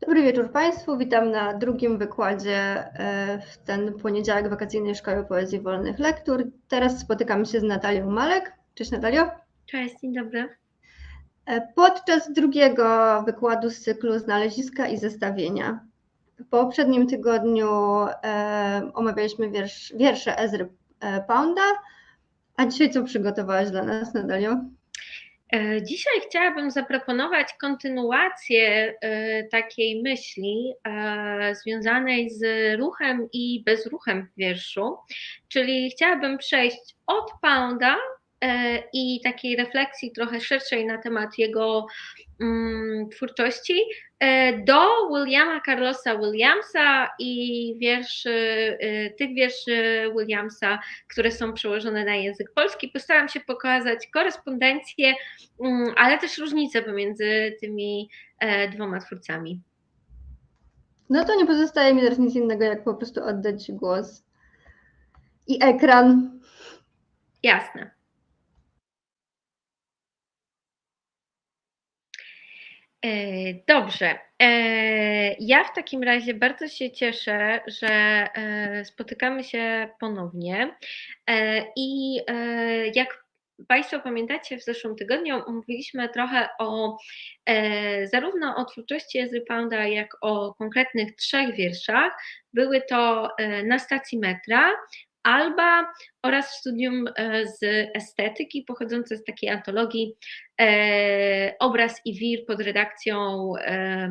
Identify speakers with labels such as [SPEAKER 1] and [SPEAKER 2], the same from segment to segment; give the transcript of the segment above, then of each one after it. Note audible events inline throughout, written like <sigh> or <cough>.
[SPEAKER 1] Dobry wieczór Państwu. Witam na drugim wykładzie e, w ten poniedziałek wakacyjnej Szkoły Poezji Wolnych Lektur. Teraz spotykamy się z Natalią Malek. Cześć Natalio.
[SPEAKER 2] Cześć, dzień dobry.
[SPEAKER 1] E, podczas drugiego wykładu z cyklu Znaleziska i zestawienia. W poprzednim tygodniu e, omawialiśmy wiersz, wiersze Ezry Pounda, a dzisiaj co przygotowałaś dla nas, Natalio?
[SPEAKER 2] E, dzisiaj chciałabym zaproponować kontynuację e, takiej myśli e, związanej z ruchem i bezruchem w wierszu, czyli chciałabym przejść od Pounda i takiej refleksji trochę szerszej na temat jego mm, twórczości do Williama Carlosa Williamsa i wierszy, tych wierszy Williamsa, które są przełożone na język polski. Postaram się pokazać korespondencję, mm, ale też różnice pomiędzy tymi dwoma twórcami.
[SPEAKER 1] No to nie pozostaje mi teraz nic innego, jak po prostu oddać głos i ekran.
[SPEAKER 2] Jasne. Dobrze. E, ja w takim razie bardzo się cieszę, że e, spotykamy się ponownie. I jak Państwo pamiętacie, w zeszłym tygodniu mówiliśmy trochę o zarówno o twórczości Ezry Pounda, jak o konkretnych trzech wierszach. Były to na stacji metra, Alba oraz studium e, z estetyki pochodzące z takiej antologii e, Obraz i Wir pod redakcją e,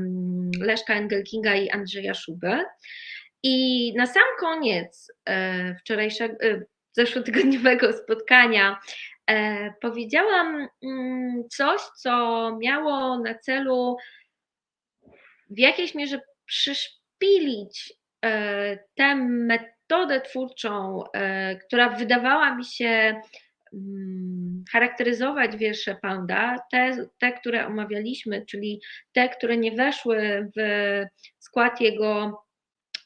[SPEAKER 2] Leszka Engelkinga i Andrzeja Szubę. I na sam koniec e, wczorajszego, e, zeszłotygodniowego <laughs> spotkania e, powiedziałam mm, coś, co miało na celu w jakiejś mierze przyszpilić tę metodę, metodę twórczą, e, która wydawała mi się mm, charakteryzować wiersze Pounda, te, te, które omawialiśmy, czyli te, które nie weszły w skład jego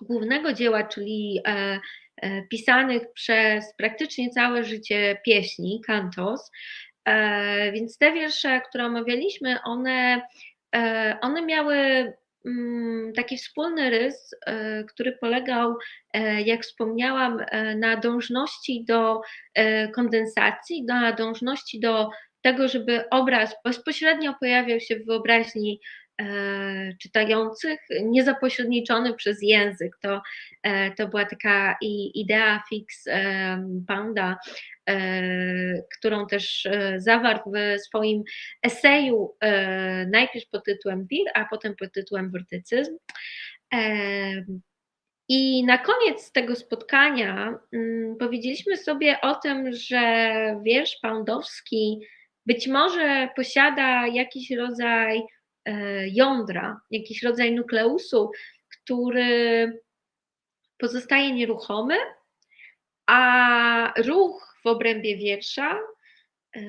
[SPEAKER 2] głównego dzieła, czyli e, e, pisanych przez praktycznie całe życie pieśni, kantos. Więc te wiersze, które omawialiśmy, one, one miały taki wspólny rys, e, który polegał, e, jak wspomniałam, e, na dążności do kondensacji, na dążności do tego, żeby obraz bezpośrednio pojawiał się w wyobraźni czytających, niezapośredniczony przez język. To, to była taka idea fix Panda, którą też zawarł w swoim eseju najpierw pod tytułem Wir, a potem pod tytułem Wortycyzm. I na koniec tego spotkania mm, powiedzieliśmy sobie o tym, że wiersz poundowski być może posiada jakiś rodzaj E, jądra, jakiś rodzaj nukleusu, który pozostaje nieruchomy, a ruch w obrębie wiersza e,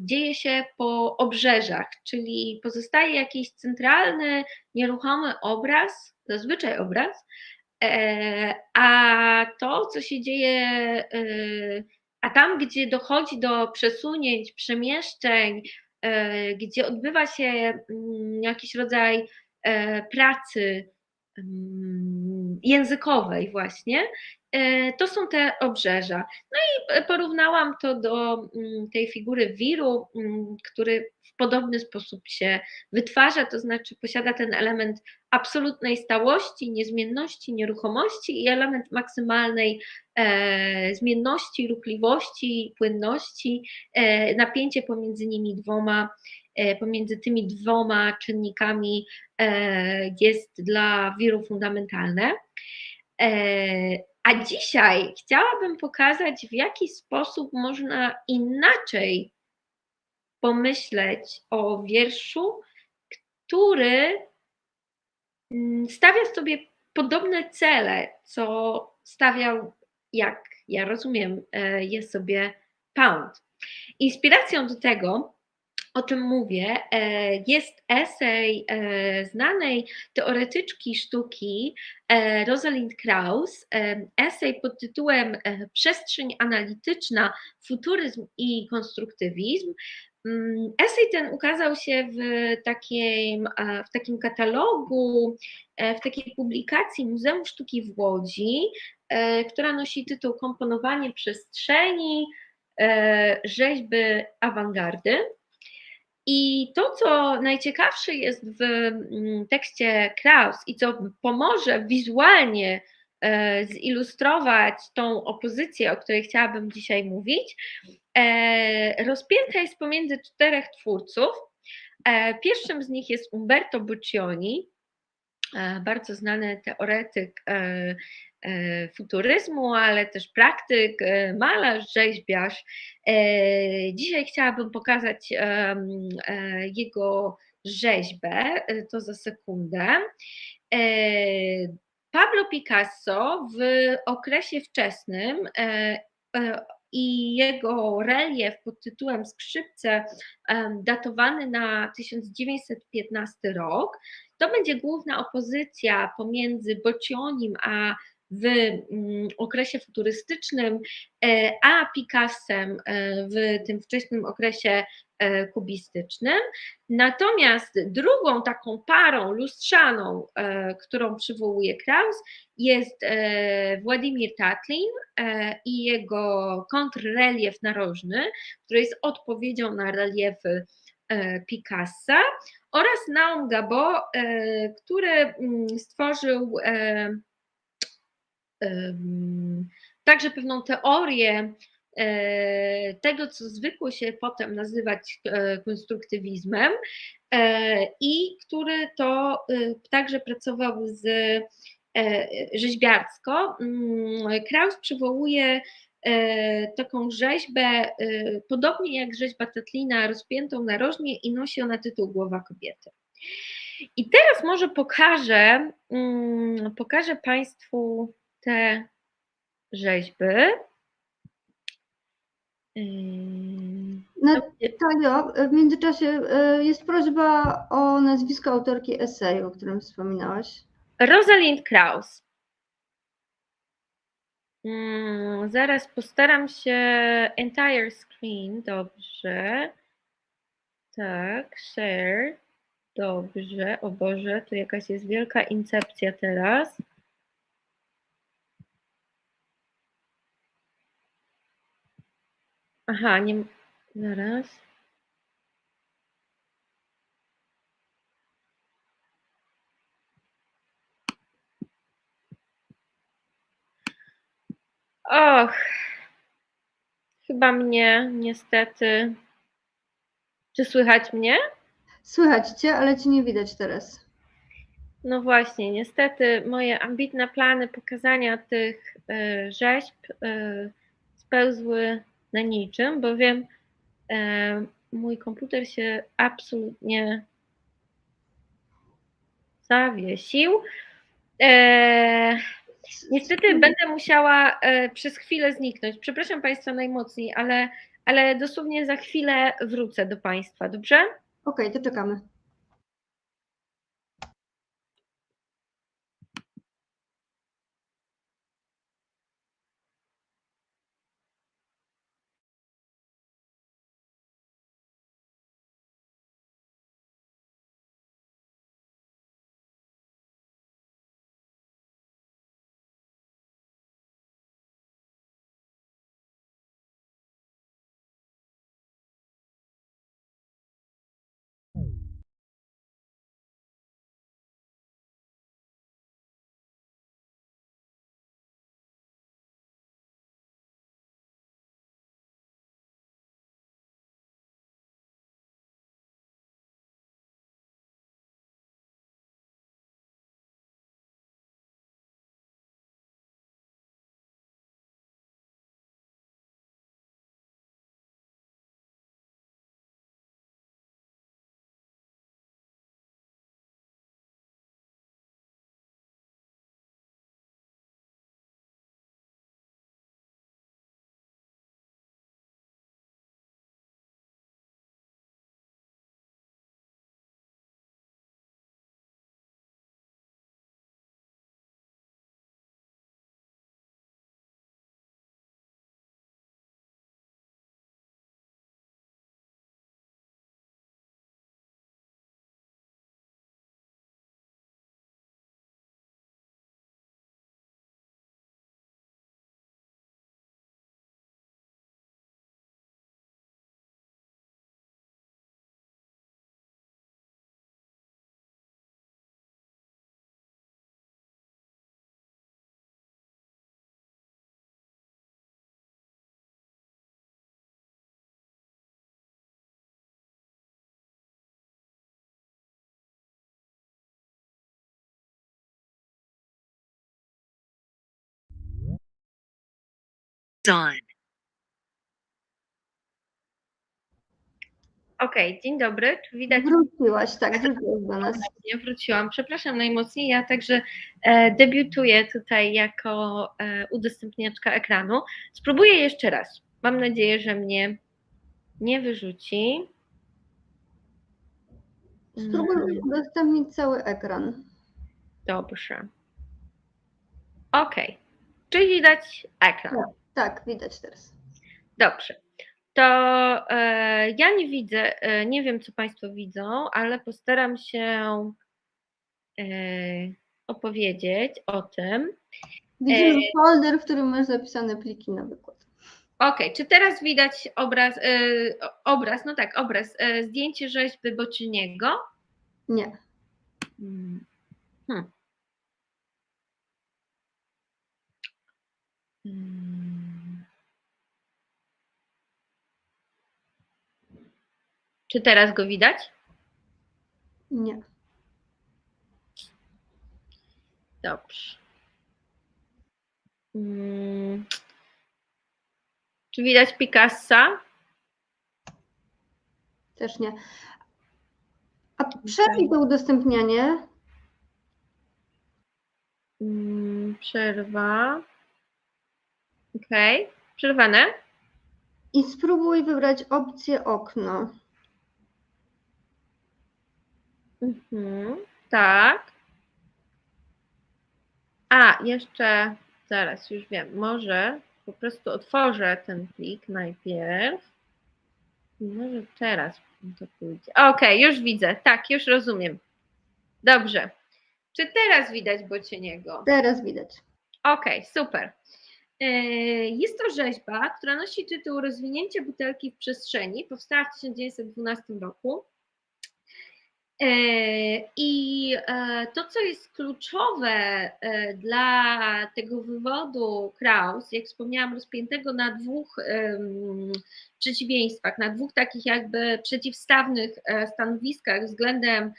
[SPEAKER 2] dzieje się po obrzeżach, czyli pozostaje jakiś centralny, nieruchomy obraz, zazwyczaj obraz, e, a to, co się dzieje, a tam, gdzie dochodzi do przesunięć, przemieszczeń, E, gdzie odbywa się mm, jakiś rodzaj e, pracy mm, językowej właśnie, e, to są te obrzeża. No i porównałam to do mm, tej figury wiru, który w podobny sposób się wytwarza, to znaczy posiada ten element absolutnej stałości, niezmienności, nieruchomości i element maksymalnej e, zmienności, ruchliwości, płynności, e, napięcie pomiędzy nimi dwoma, e, pomiędzy tymi dwoma czynnikami e, jest dla wiru fundamentalne. A dzisiaj chciałabym pokazać, w jaki sposób można inaczej pomyśleć o wierszu, który mm, stawia sobie podobne cele, co stawiał, jak ja rozumiem, e, jest sobie Pound. Inspiracją do tego o czym mówię, e, jest esej e, znanej teoretyczki sztuki e, Rosalind Krauss, esej pod tytułem Przestrzeń analityczna, futuryzm i konstruktywizm. Mm, Esej ten ukazał się w takim, w takim katalogu, w takiej publikacji Muzeum Sztuki w Łodzi, która nosi tytuł Komponowanie przestrzeni, rzeźby awangardy. I to, co najciekawsze jest w mm, tekście Kraus i co pomoże wizualnie zilustrować tą opozycję, o której chciałabym dzisiaj mówić, E, rozpięta jest pomiędzy czterech twórców. E, pierwszym z nich jest Umberto Boccioni, e, bardzo znany teoretyk futuryzmu, ale też praktyk, malarz, rzeźbiarz. Dzisiaj chciałabym pokazać jego rzeźbę, to za sekundę. Pablo Picasso w okresie wczesnym i jego relief pod tytułem Skrzypce, datowany na 1915 rok. To będzie główna opozycja pomiędzy Boccionim a w mm, okresie futurystycznym, e, a Picassem e, w tym wczesnym okresie e, kubistycznym. Natomiast drugą taką parą lustrzaną, którą przywołuje Kraus, jest Władimir Tatlin i jego kontrrelief narożny, który jest odpowiedzią na reliefy Picassa oraz Naum Gabo, który mm, stworzył także pewną teorię e, tego, co zwykło się potem nazywać e, konstruktywizmem e, i który to także pracował z rzeźbiarsko. Mm, Kraus przywołuje taką rzeźbę, podobnie jak rzeźba Tetlina, rozpiętą narożnie i nosi ona tytuł Głowa kobiety. I teraz może pokażę, mm, pokażę Państwu te rzeźby.
[SPEAKER 1] Natalio, w międzyczasie e, jest prośba o nazwisko autorki eseju, o którym wspominałaś.
[SPEAKER 2] Rosalind Kraus. Hmm, zaraz postaram się entire screen, dobrze. Tak, share. Dobrze, o Boże, tu jakaś jest wielka incepcja teraz. Aha, nie. Zaraz. Och, chyba mnie, niestety. Czy słychać mnie?
[SPEAKER 1] Słychać cię, ale cię nie widać teraz.
[SPEAKER 2] No właśnie, niestety moje ambitne plany pokazania tych y, rzeźb y, spełzły na niczym, bowiem e, mój komputer się absolutnie zawiesił. E, niestety będę musiała e, przez chwilę zniknąć. Przepraszam Państwa najmocniej, ale, ale dosłownie za chwilę wrócę do Państwa, dobrze?
[SPEAKER 1] Okej, okay, to czekamy.
[SPEAKER 3] On.
[SPEAKER 2] Okej, dzień dobry. Czy widać
[SPEAKER 1] Wróciłaś, tak, wróciłaś do nas.
[SPEAKER 2] mnie? Wróciłam. Przepraszam najmocniej. Ja także e, debiutuję tutaj jako e, udostępniaczka ekranu. Spróbuję jeszcze raz. Mam nadzieję, że mnie nie wyrzuci.
[SPEAKER 1] Spróbuj udostępnić cały ekran.
[SPEAKER 2] Dobrze. OK. Czyli widać ekran.
[SPEAKER 1] Tak, widać teraz.
[SPEAKER 2] Dobrze. To e, ja nie widzę, e, nie wiem, co Państwo widzą, ale postaram się e, opowiedzieć o tym.
[SPEAKER 1] Widzimy
[SPEAKER 2] E,
[SPEAKER 1] folder, w którym masz zapisane pliki na wykład.
[SPEAKER 2] OK, czy teraz widać obraz, e, obraz, no tak, obraz, e, zdjęcie rzeźby Boczyniego?
[SPEAKER 1] Nie.
[SPEAKER 2] Mm. Hmm. Czy teraz go widać?
[SPEAKER 1] Nie.
[SPEAKER 2] Dobrze. Mm. Czy widać Picassa?
[SPEAKER 1] Też nie. A przerwij to udostępnianie.
[SPEAKER 2] Mm, Przerwa. Okej, przerwane.
[SPEAKER 1] I spróbuj wybrać opcję okno.
[SPEAKER 2] Mhm, tak. A, jeszcze, zaraz, już wiem, może po prostu otworzę ten plik najpierw. Może teraz to pójdzie. Okej, już widzę, tak, już rozumiem. Dobrze. Czy teraz widać Bocieniego?
[SPEAKER 1] Teraz widać.
[SPEAKER 2] Okej, super. E, Jest to rzeźba, która nosi tytuł Rozwinięcie butelki w przestrzeni. Powstała w 1912 roku. E, I e, to, co jest kluczowe e, dla tego wywodu Kraus, jak wspomniałam, rozpiętego na dwóch przeciwieństwach, na dwóch takich jakby przeciwstawnych stanowiskach względem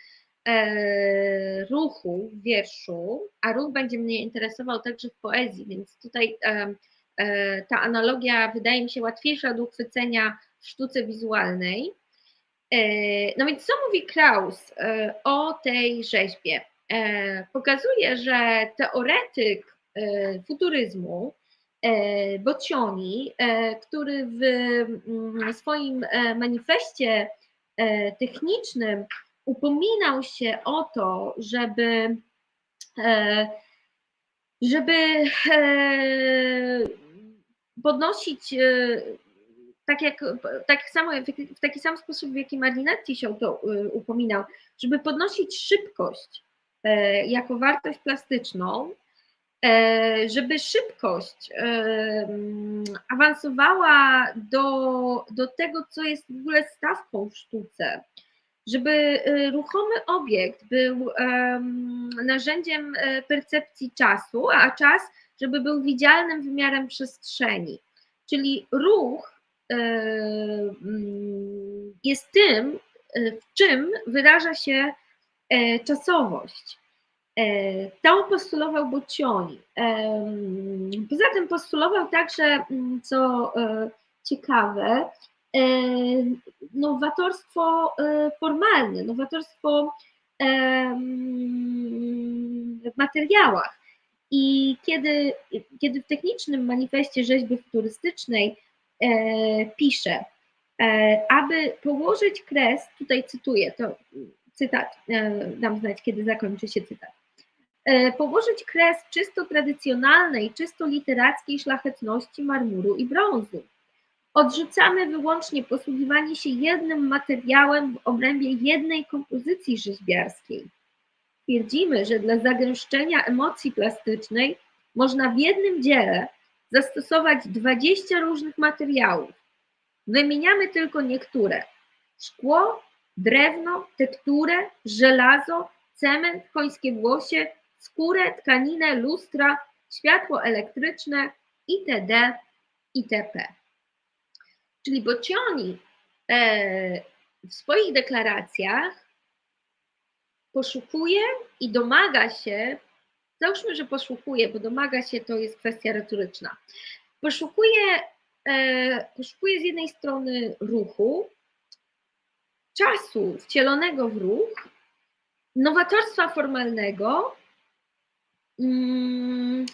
[SPEAKER 2] ruchu w wierszu, a ruch będzie mnie interesował także w poezji, więc tutaj ta analogia wydaje mi się łatwiejsza do uchwycenia w sztuce wizualnej. E, No więc co mówi Kraus e, o tej rzeźbie? E, Pokazuje, że teoretyk futuryzmu Boccioni, e, który w mm, swoim manifestie technicznym upominał się o to, żeby żeby podnosić tak jak tak samo, w taki sam sposób, w jaki Marinetti się to e, upominał, żeby podnosić szybkość e, jako wartość plastyczną, e, żeby szybkość e, mm, awansowała do, do tego, co jest w ogóle stawką w sztuce, żeby e, ruchomy obiekt był em, narzędziem percepcji czasu, a czas, żeby był widzialnym wymiarem przestrzeni. Czyli ruch jest tym, e, w czym wyraża się e, czasowość. E, To postulował Boccioni. Em, Poza tym postulował także, mm, co e, ciekawe, e, nowatorstwo e, formalne, nowatorstwo w materiałach. I kiedy, kiedy w technicznym manifestie rzeźby futurystycznej e, pisze, e, aby położyć kres, tutaj cytuję, to cytat, e, dam znać, kiedy zakończy się cytat. E, Położyć kres czysto tradycjonalnej, czysto literackiej szlachetności marmuru i brązu. Odrzucamy wyłącznie posługiwanie się jednym materiałem w obrębie jednej kompozycji rzeźbiarskiej. Twierdzimy, że dla zagęszczenia emocji plastycznej można w jednym dziele zastosować 20 różnych materiałów. Wymieniamy tylko niektóre: szkło, drewno, tekturę, żelazo, cement, końskie włosie, skórę, tkaninę, lustra, światło elektryczne itd. itp. Czyli Boccioni e, w swoich deklaracjach poszukuje i domaga się, załóżmy, że poszukuje, bo domaga się to jest kwestia retoryczna, poszukuje, poszukuje z jednej strony ruchu, czasu wcielonego w ruch, nowatorstwa formalnego mm,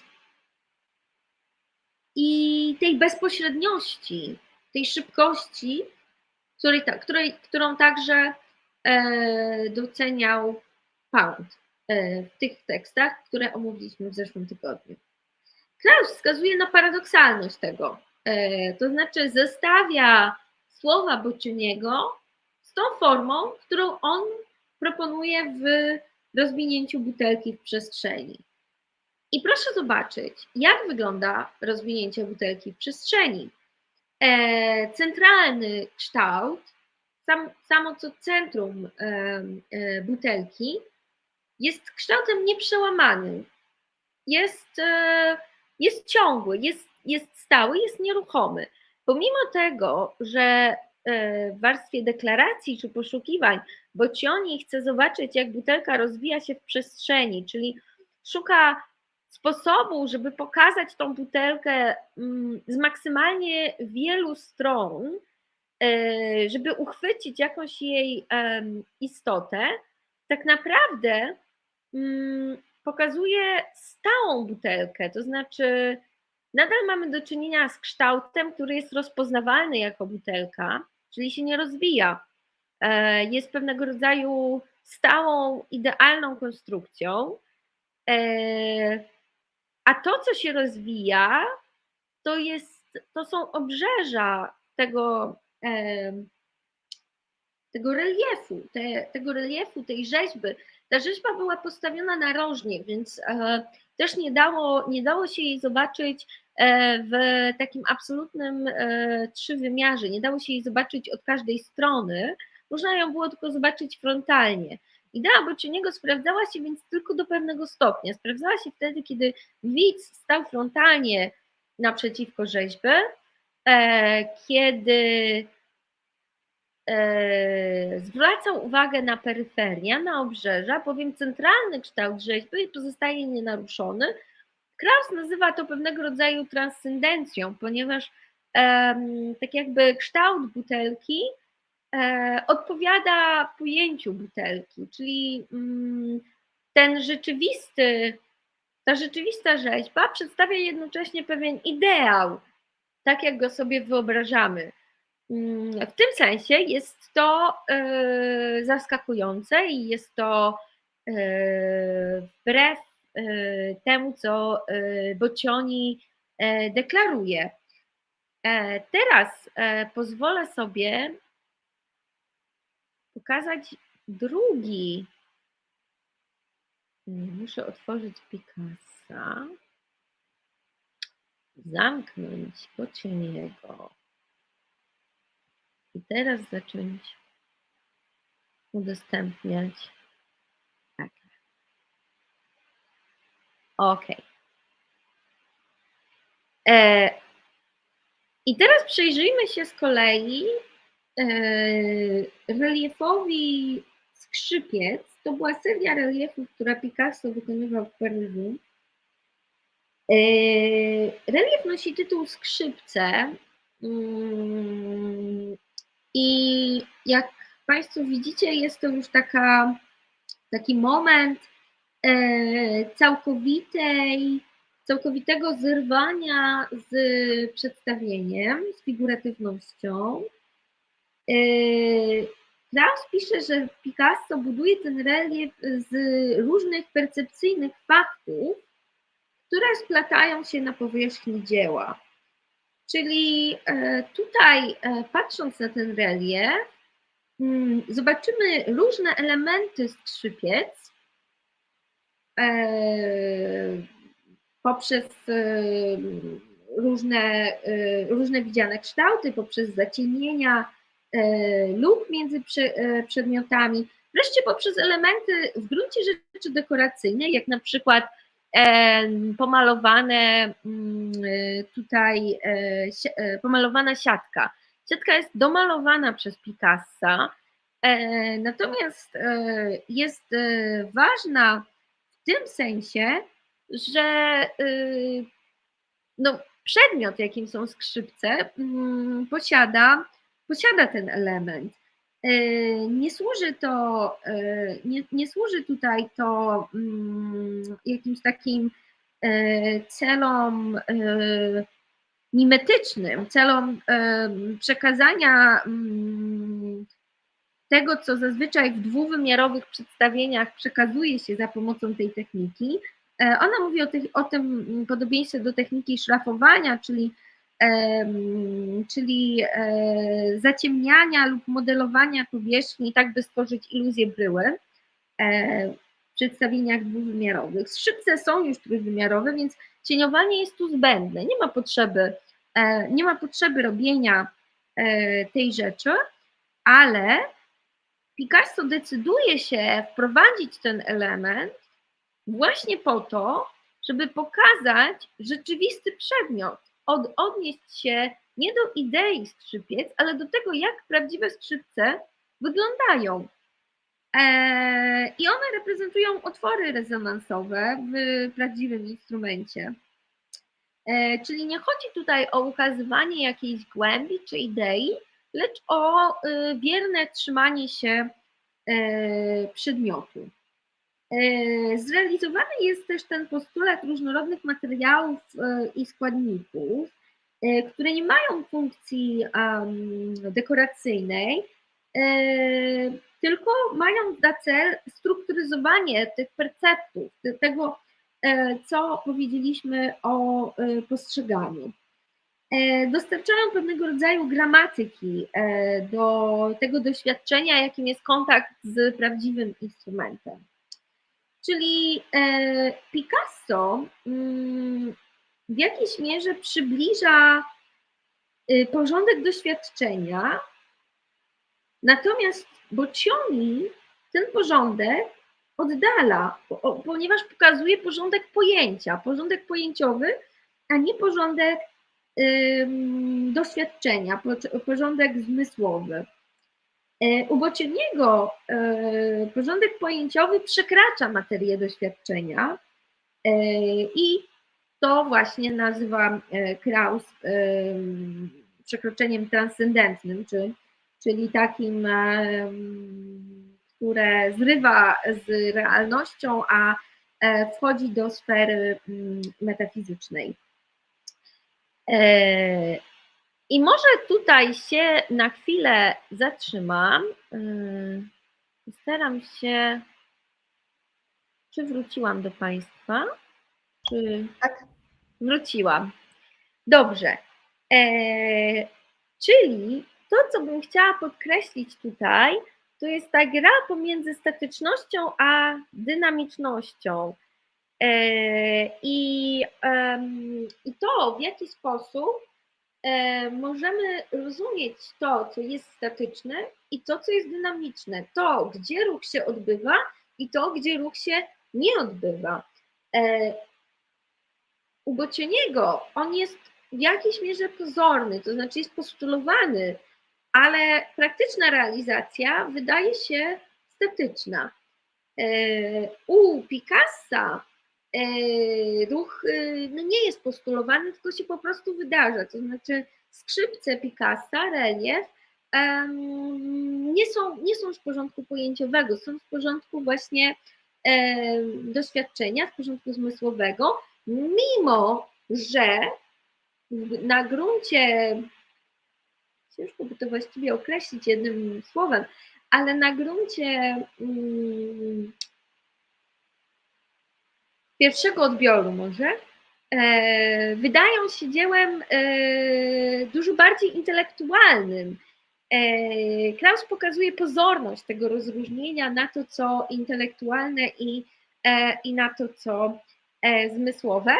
[SPEAKER 2] i tej bezpośredniości, tej szybkości, której, której, którą także e, doceniał Pound w tych tekstach, które omówiliśmy w zeszłym tygodniu. Klaus wskazuje na paradoksalność tego, e, to znaczy zestawia słowa Boccioniego z tą formą, którą on proponuje w rozwinięciu butelki w przestrzeni. I proszę zobaczyć, jak wygląda rozwinięcie butelki w przestrzeni. E, centralny kształt, sam, samo co centrum e, e, butelki, jest kształtem nieprzełamanym. Jest, e, jest ciągły, jest, jest stały, jest nieruchomy. Pomimo tego, że e, w warstwie deklaracji czy poszukiwań Bocioni chce zobaczyć, jak butelka rozwija się w przestrzeni, czyli szuka sposobu, żeby pokazać tą butelkę mm, z maksymalnie wielu stron, e, żeby uchwycić jakąś jej istotę, tak naprawdę pokazuje stałą butelkę, to znaczy nadal mamy do czynienia z kształtem, który jest rozpoznawalny jako butelka, czyli się nie rozwija. E, jest pewnego rodzaju stałą, idealną konstrukcją. E, a to, co się rozwija, to, jest, to są obrzeża tego, tego reliefu, te, tego reliefu, tej rzeźby. Ta rzeźba była postawiona narożnie, więc e, też nie dało, nie dało się jej zobaczyć e, w takim absolutnym e, trzywymiarze, nie dało się jej zobaczyć od każdej strony, można ją było tylko zobaczyć frontalnie. Idea Boccioniego sprawdzała się więc tylko do pewnego stopnia. Sprawdzała się wtedy, kiedy widz stał frontalnie naprzeciwko rzeźby, kiedy zwracał uwagę na peryferię, na obrzeża, bowiem centralny kształt rzeźby pozostaje nienaruszony. Kraus nazywa to pewnego rodzaju transcendencją, ponieważ tak jakby kształt butelki E, odpowiada pojęciu butelki, czyli mm, ten rzeczywisty, ta rzeczywista rzeźba przedstawia jednocześnie pewien ideał, tak jak go sobie wyobrażamy. Mm, w tym sensie jest to e, zaskakujące i jest to e, wbrew temu, co Bocioni deklaruje. Teraz pozwolę sobie pokazać drugi. Muszę otworzyć Picassa, zamknąć Bociniego i teraz zacząć udostępniać. Tak. OK. E, I teraz przyjrzyjmy się z kolei E, reliefowi Skrzypiec to była seria reliefów, która Picasso wykonywał w Paryżu. E, relief nosi tytuł Skrzypce mm, i jak Państwo widzicie, jest to już taka, taki moment e, całkowitej, całkowitego zerwania z przedstawieniem, z figuratywnością. Kraus yy, pisze, że Picasso buduje ten relief z różnych percepcyjnych faktów, które splatają się na powierzchni dzieła. Czyli e, tutaj, e, patrząc na ten relief, mm, zobaczymy różne elementy skrzypiec e, poprzez różne, różne widziane kształty, poprzez zacienienia, lub między przedmiotami, wreszcie poprzez elementy w gruncie rzeczy dekoracyjne, jak na przykład pomalowane mm, tutaj, pomalowana siatka. Siatka jest domalowana przez Picassa, natomiast jest ważna w tym sensie, że no, przedmiot, jakim są skrzypce, mm, posiada, posiada ten element. Nie służy to, nie, nie służy tutaj to mm, jakimś takim celom mimetycznym, celom przekazania mm, tego, co zazwyczaj w dwuwymiarowych przedstawieniach przekazuje się za pomocą tej techniki. E, ona mówi o, tych, o tym podobieństwie do techniki szlafowania, czyli, czyli e, zaciemniania lub modelowania powierzchni, tak by stworzyć iluzję bryły e, w przedstawieniach dwuwymiarowych. Skrzypce są już trójwymiarowe, więc cieniowanie jest tu zbędne. Nie ma potrzeby, nie ma potrzeby robienia tej rzeczy, ale Picasso decyduje się wprowadzić ten element właśnie po to, żeby pokazać rzeczywisty przedmiot, od, odnieść się nie do idei skrzypiec, ale do tego, jak prawdziwe skrzypce wyglądają. Eee, I one reprezentują otwory rezonansowe w prawdziwym instrumencie. Eee, czyli nie chodzi tutaj o ukazywanie jakiejś głębi czy idei, lecz o y, wierne trzymanie się e, przedmiotu. E, zrealizowany jest też ten postulat różnorodnych materiałów e, i składników, które nie mają funkcji dekoracyjnej, tylko mają za cel strukturyzowanie tych perceptów, tego, co powiedzieliśmy o postrzeganiu. E, dostarczają pewnego rodzaju gramatyki e, do tego doświadczenia, jakim jest kontakt z prawdziwym instrumentem. Czyli e, Picasso mm, w jakiejś mierze przybliża y, porządek doświadczenia, natomiast Boccioni ten porządek oddala, ponieważ pokazuje porządek pojęcia, porządek pojęciowy, a nie porządek doświadczenia, porządek zmysłowy. E, u Bocieniego e, porządek pojęciowy przekracza materię doświadczenia e, i to właśnie nazywa Kraus przekroczeniem transcendentnym, czy, czyli takim, które zrywa z realnością, a wchodzi do sfery metafizycznej. I może tutaj się na chwilę zatrzymam. E, staram się. Czy wróciłam do Państwa? Czy
[SPEAKER 1] tak?
[SPEAKER 2] Wróciłam. Dobrze. E, czyli to, co bym chciała podkreślić tutaj, to jest ta gra pomiędzy statycznością a dynamicznością. E, I, I to, w jaki sposób możemy rozumieć to, co jest statyczne i to, co jest dynamiczne, to, gdzie ruch się odbywa i to, gdzie ruch się nie odbywa. E, u Bocieniego on jest w jakiejś mierze pozorny, to znaczy jest postulowany, ale praktyczna realizacja wydaje się statyczna. U Picassa E, ruch e, no nie jest postulowany, tylko się po prostu wydarza. To znaczy skrzypce Picassa, relief nie są, nie są z porządku pojęciowego, są z porządku właśnie doświadczenia, z porządku zmysłowego, mimo że na gruncie, ciężko by to właściwie określić jednym słowem, ale na gruncie mm, pierwszego odbioru może, e, wydają się dziełem e, dużo bardziej intelektualnym. E, Klaus pokazuje pozorność tego rozróżnienia na to, co intelektualne i, i na to, co zmysłowe.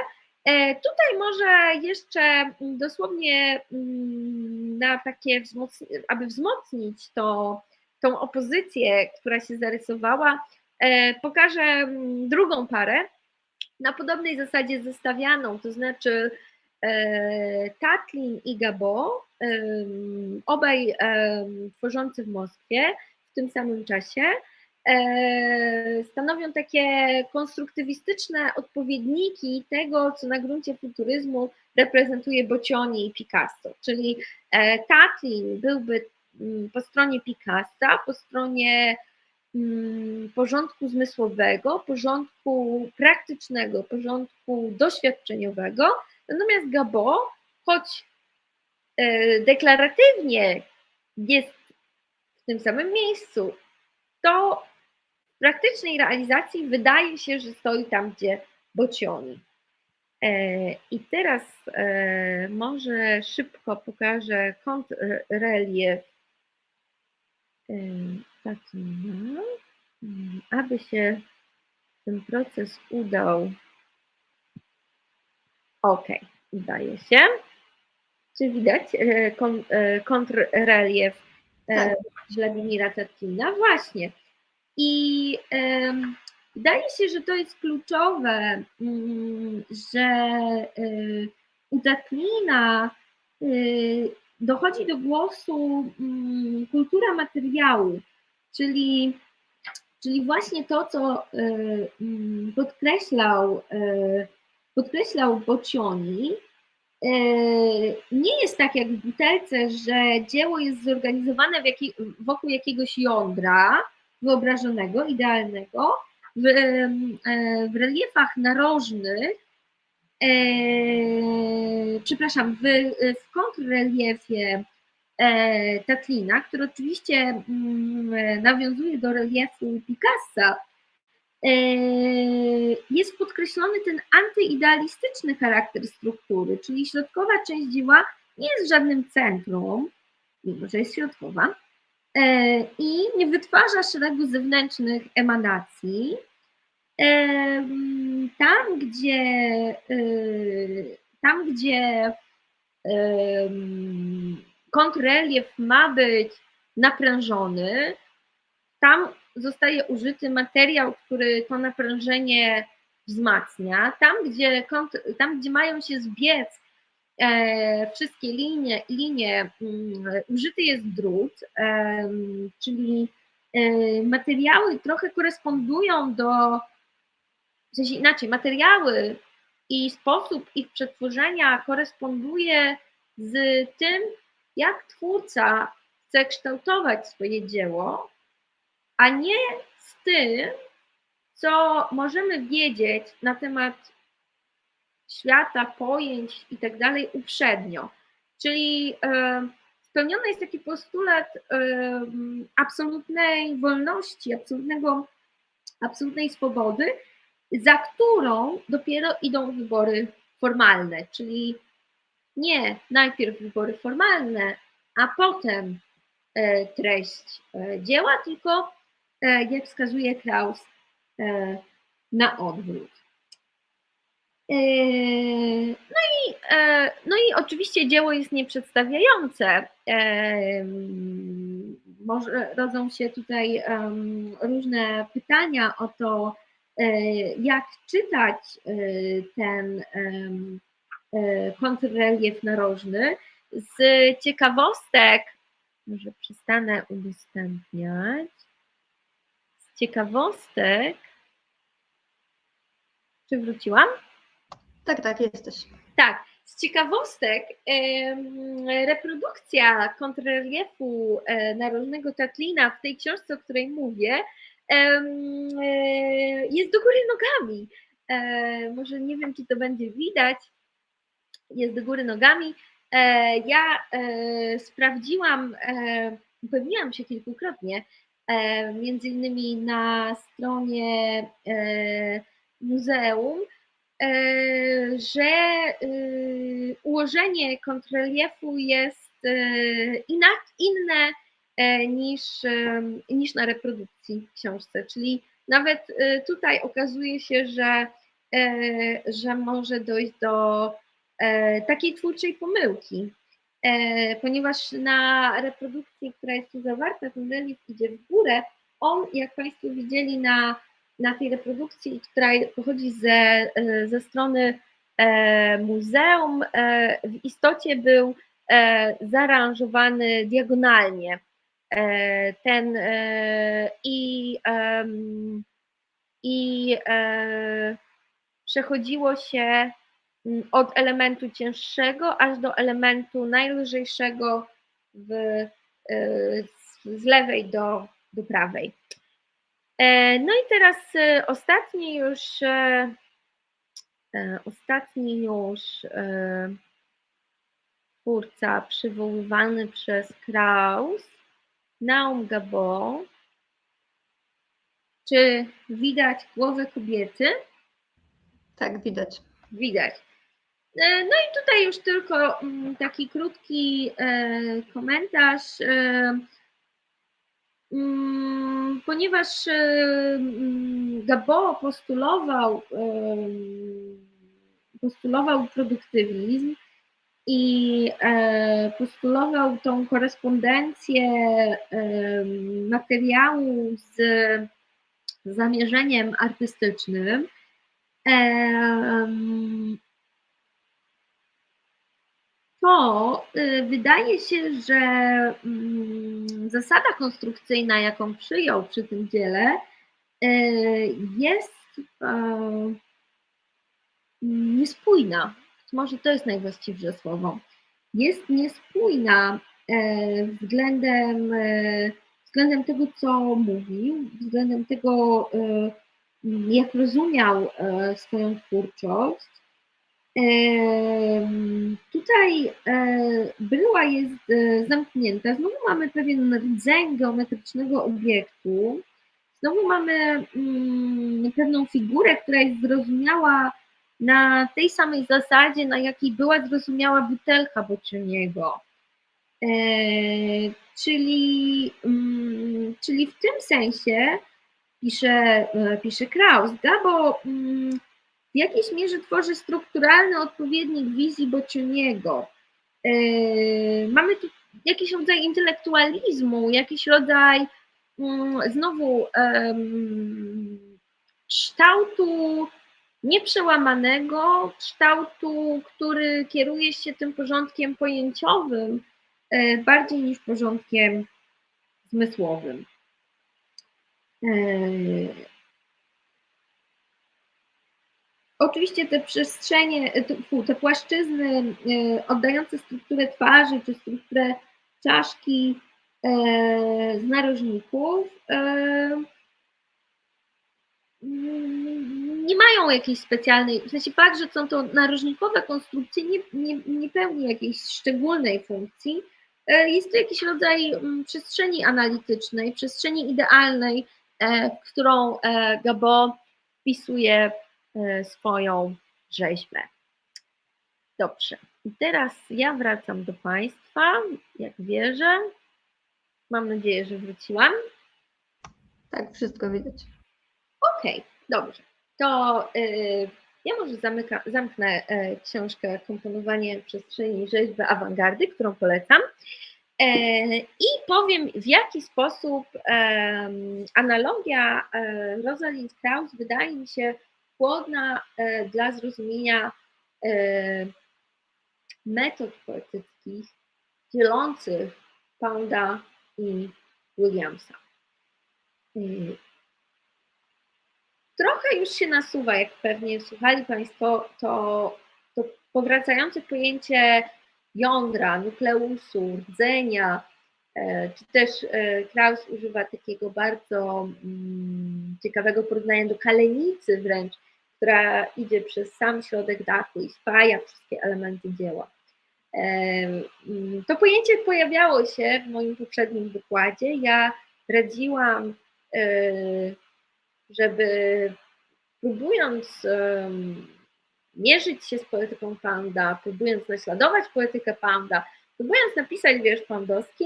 [SPEAKER 2] Tutaj może jeszcze dosłownie mm, na takie, aby wzmocnić to, tą opozycję, która się zarysowała, pokażę mm, drugą parę, na podobnej zasadzie zestawianą, to znaczy e, Tatlin i Gabo, obaj tworzący w Moskwie w tym samym czasie. e, stanowią takie konstruktywistyczne odpowiedniki tego, co na gruncie futuryzmu reprezentuje Boccioni i Picasso, czyli e, Tatlin byłby mm, po stronie Picassa, po stronie porządku zmysłowego, porządku praktycznego, porządku doświadczeniowego, natomiast Gabo, choć e, deklaratywnie jest w tym samym miejscu, to w praktycznej realizacji wydaje się, że stoi tam, gdzie Bocioni. E, I teraz e, może szybko pokażę kontrrelief e, taki, no, aby się ten proces udał. Ok, udaje się. Czy widać kontrrelief tak. Władimira Tatkina? Właśnie. I Wydaje się, że to jest kluczowe, mm, że u Tatlina y, dochodzi do głosu mm, kultura materiału, czyli, czyli właśnie to, co y, mm, podkreślał, podkreślał Bocioni, nie jest tak jak w butelce, że dzieło jest zorganizowane w wokół jakiegoś jądra wyobrażonego, idealnego, w, w reliefach narożnych, e, przepraszam, w, w kontrreliefie Tatlina, który oczywiście mm, nawiązuje do reliefu Picassa, jest podkreślony ten antyidealistyczny charakter struktury, czyli środkowa część dzieła nie jest żadnym centrum, mimo że jest środkowa, i nie wytwarza szeregu zewnętrznych emanacji. Tam, gdzie, tam, gdzie kontrrelief ma być naprężony, tam zostaje użyty materiał, który to naprężenie wzmacnia. Tam, gdzie, tam, gdzie mają się zbiec E, wszystkie linie, linie mm, użyty jest drut, czyli e, materiały trochę korespondują do, w sensie inaczej, materiały i sposób ich przetworzenia koresponduje z tym, jak twórca chce kształtować swoje dzieło, a nie z tym, co możemy wiedzieć na temat świata, pojęć i tak dalej uprzednio. Czyli e, spełniony jest taki postulat e, absolutnej wolności, absolutnego, absolutnej swobody, za którą dopiero idą wybory formalne, czyli nie najpierw wybory formalne, a potem e, treść dzieła, tylko jak wskazuje Kraus, na odwrót. No i, e, no i oczywiście dzieło jest nieprzedstawiające. E, może rodzą się tutaj różne pytania o to, e, jak czytać ten kontrrelief narożny. Z ciekawostek, może przestanę udostępniać. Z ciekawostek, czy wróciłam?
[SPEAKER 1] Tak, tak, jesteś.
[SPEAKER 2] Tak. Z ciekawostek, reprodukcja kontrreliefu e, narożnego Tatlina w tej książce, o której mówię, e, jest do góry nogami. E, może nie wiem, czy to będzie widać. Jest do góry nogami. Ja sprawdziłam, upewniłam się kilkukrotnie, między innymi na stronie muzeum, E, że y, ułożenie kontrreliefu jest e, inne e, niż, niż na reprodukcji w książce. Czyli nawet tutaj okazuje się, że, że może dojść do takiej twórczej pomyłki, ponieważ na reprodukcji, która jest tu zawarta, ten relief idzie w górę. On, jak Państwo widzieli na na tej reprodukcji, która pochodzi ze, e, ze strony e, muzeum, e, w istocie był zaaranżowany diagonalnie. e, ten e, i, i e, przechodziło się od elementu cięższego aż do elementu najlżejszego w, e, z- lewej do, do prawej. E, No i teraz e, ostatni już, ostatni już twórca przywoływany przez Kraus, Naum Gabo. Czy widać głowę kobiety?
[SPEAKER 1] Tak, widać.
[SPEAKER 2] Widać. E, No i tutaj już tylko mm, taki krótki e, komentarz. e, mm, Ponieważ mm, Gabo postulował, postulował produktywizm i postulował tą korespondencję materiału z zamierzeniem artystycznym, to y, wydaje się, że mm, zasada konstrukcyjna, jaką przyjął przy tym dziele, y, jest e, niespójna. Może to jest najwłaściwsze słowo. Jest niespójna e, względem, e, względem tego, co mówił, względem tego, jak rozumiał swoją twórczość. Tutaj e, bryła jest e, zamknięta. Znowu mamy pewien rdzeń geometrycznego obiektu. Znowu mamy mm, pewną figurę, która jest zrozumiała na tej samej zasadzie, na jakiej była zrozumiała butelka Boccioniego. E, czyli, mm, czyli w tym sensie pisze, pisze Kraus, Gabo mm, w jakiejś mierze tworzy strukturalny odpowiednik wizji Boccioniego. E, Mamy tu jakiś rodzaj intelektualizmu, jakiś rodzaj mm, znowu kształtu nieprzełamanego, kształtu, który kieruje się tym porządkiem pojęciowym e, bardziej niż porządkiem zmysłowym. E, Oczywiście te przestrzenie, e, te- płaszczyzny e, oddające strukturę twarzy czy strukturę czaszki e, z narożników nie mają jakiejś specjalnej, w sensie fakt, że są to narożnikowe konstrukcje nie, nie, nie pełni jakiejś szczególnej funkcji. Jest to jakiś rodzaj mm, przestrzeni analitycznej, przestrzeni idealnej, w którą Gabo wpisuje swoją rzeźbę. Dobrze. I teraz ja wracam do Państwa, jak wierzę. Mam nadzieję, że wróciłam.
[SPEAKER 1] Tak, wszystko widać.
[SPEAKER 2] Okej, dobrze. To y, ja może zamyka, zamknę y, książkę Komponowanie przestrzeni i rzeźby awangardy, którą polecam. E, I powiem, w jaki sposób analogia e, Rosalind Krauss wydaje mi się płodna e, dla zrozumienia e, metod poetyckich dzielących Pounda i Williamsa. Y, Trochę już się nasuwa, jak pewnie słuchali Państwo, to, to powracające pojęcie jądra, nukleusu, rdzenia, czy też e, Kraus używa takiego bardzo mm, ciekawego porównania do kalenicy wręcz, która idzie przez sam środek dachu i spaja wszystkie elementy dzieła. E, mm, To pojęcie pojawiało się w moim poprzednim wykładzie. Ja radziłam, e, żeby próbując mierzyć się z poetyką Panda, próbując naśladować poetykę Panda, próbując napisać wiersz pandowski,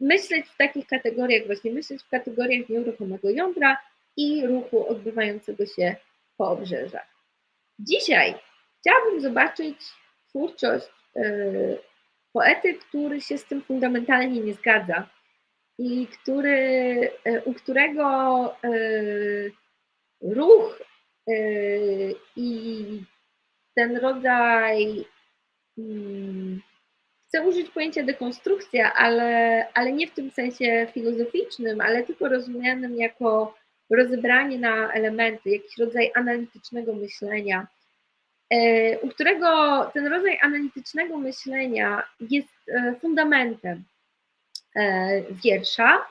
[SPEAKER 2] myśleć w takich kategoriach, właśnie myśleć w kategoriach nieruchomego jądra i ruchu odbywającego się po obrzeżach. Dzisiaj chciałabym zobaczyć twórczość e, poety, który się z tym fundamentalnie nie zgadza i który, e, u którego e, ruch i ten rodzaj mm, chcę użyć pojęcia dekonstrukcja, ale, ale nie w tym sensie filozoficznym, ale tylko rozumianym jako rozebranie na elementy, jakiś rodzaj analitycznego myślenia, e, u którego ten rodzaj analitycznego myślenia jest e, fundamentem e, wiersza.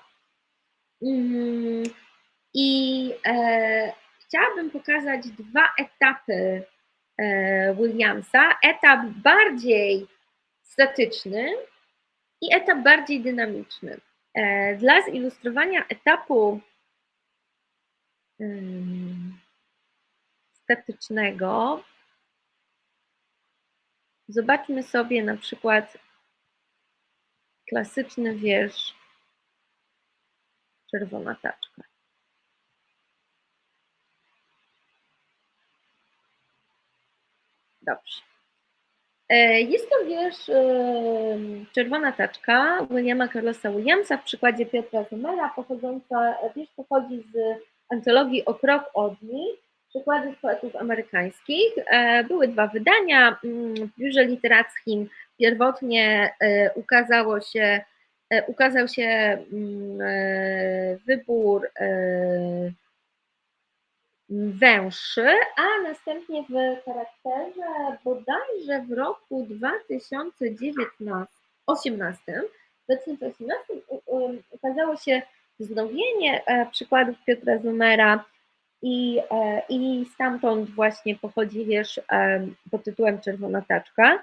[SPEAKER 2] Mm, I chciałabym pokazać dwa etapy Williamsa. Etap bardziej statyczny i etap bardziej dynamiczny. Dla zilustrowania etapu statycznego. Zobaczmy sobie na przykład klasyczny wiersz Czerwona taczka. Dobrze. E, jest to wiersz Czerwona taczka Williama Carlosa Williamsa w przykładzie Piotra Zumera, pochodząca, wiersz pochodzi z antologii O krok od nich, przykłady z poetów amerykańskich. E, były dwa wydania. Mm, w biurze literackim pierwotnie e, ukazało się, e, ukazał się mm, wybór węższy, a następnie w charakterze bodajże w roku 2019, 2018, 2018 ukazało się wznowienie e, przykładów Piotra Zumera i, e, i stamtąd właśnie pochodzi wiersz e, pod tytułem Czerwona taczka.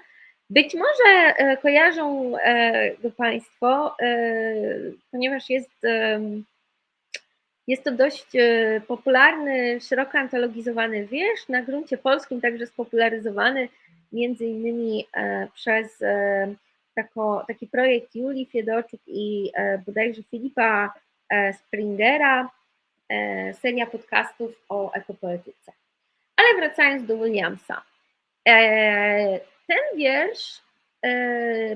[SPEAKER 2] Być może kojarzą go Państwo, ponieważ jest, jest to dość popularny, szeroko antologizowany wiersz, na gruncie polskim także spopularyzowany między innymi przez tako, taki projekt Julii Fiedoczuk i bodajże Filipa E, Springera, e, seria podcastów o ekopoetyce. Ale wracając do Williamsa. E, ten wiersz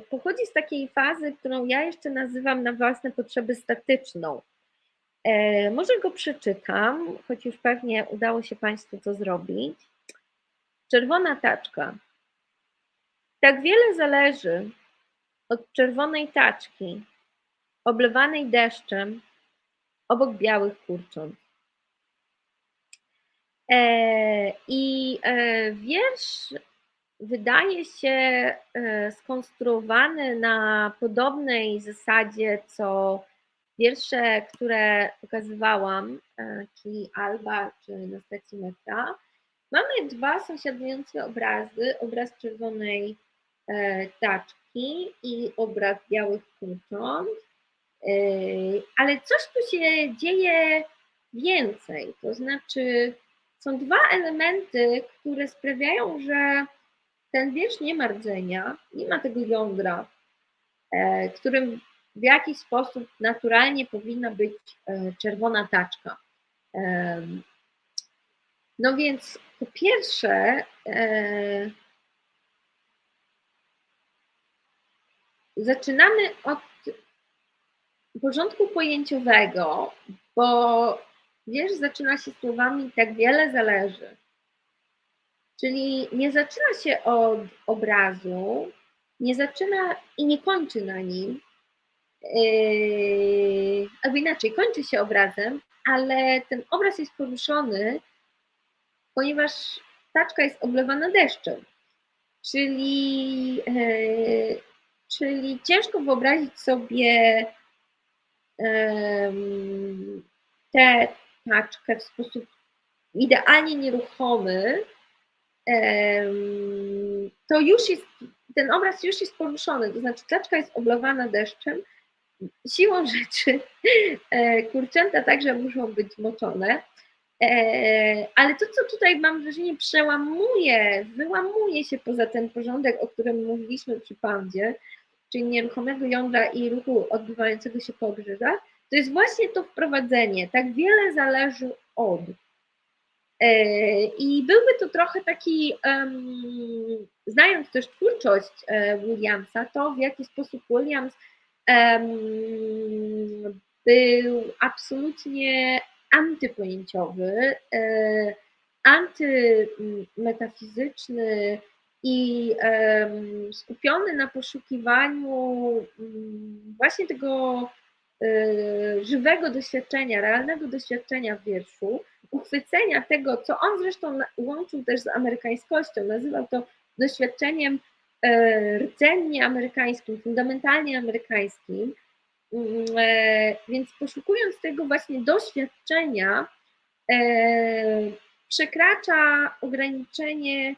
[SPEAKER 2] pochodzi z takiej fazy, którą ja jeszcze nazywam na własne potrzeby statyczną. Może go przeczytam, choć już pewnie udało się Państwu to zrobić. Czerwona taczka. Tak wiele zależy od czerwonej taczki, oblewanej deszczem, obok białych kurcząt. E, I e, wiersz wydaje się e, skonstruowany na podobnej zasadzie, co wiersze, które pokazywałam, czyli Alba czy na stacji metra. Mamy dwa sąsiadujące obrazy, obraz czerwonej taczki i obraz białych kurcząt. Yy, ale coś tu się dzieje więcej, to znaczy są dwa elementy, które sprawiają, że ten wiersz nie ma rdzenia, nie ma tego jądra, e, którym w jakiś sposób naturalnie powinna być e, czerwona taczka. No więc po pierwsze, e, zaczynamy od porządku pojęciowego, bo wiersz zaczyna się słowami tak wiele zależy. Czyli nie zaczyna się od obrazu, nie zaczyna i nie kończy na nim, yy, albo inaczej, kończy się obrazem, ale ten obraz jest poruszony, ponieważ taczka jest oblewana deszczem. Czyli, yy, czyli ciężko wyobrazić sobie tę taczkę w sposób idealnie nieruchomy, to już jest, ten obraz już jest poruszony, to znaczy taczka jest oblowana deszczem, siłą <laughs> rzeczy e, kurczęta także muszą być moczone, e, ale to, co tutaj mam wrażenie przełamuje, wyłamuje się poza ten porządek, o którym mówiliśmy przy pandzie, czyli nieruchomego jądra i ruchu odbywającego się po obrzeżach, to jest właśnie to wprowadzenie. Tak wiele zależy od. E, I byłby to trochę taki, um, znając też twórczość Williamsa, to w jaki sposób Williams był absolutnie antypojęciowy, e, antymetafizyczny, i skupiony na poszukiwaniu mm, właśnie tego e, żywego doświadczenia, realnego doświadczenia w wierszu, uchwycenia tego, co on zresztą łączył też z amerykańskością, nazywał to doświadczeniem rdzennie amerykańskim, fundamentalnie amerykańskim. Mm, e, Więc poszukując tego właśnie doświadczenia, e, przekracza ograniczenie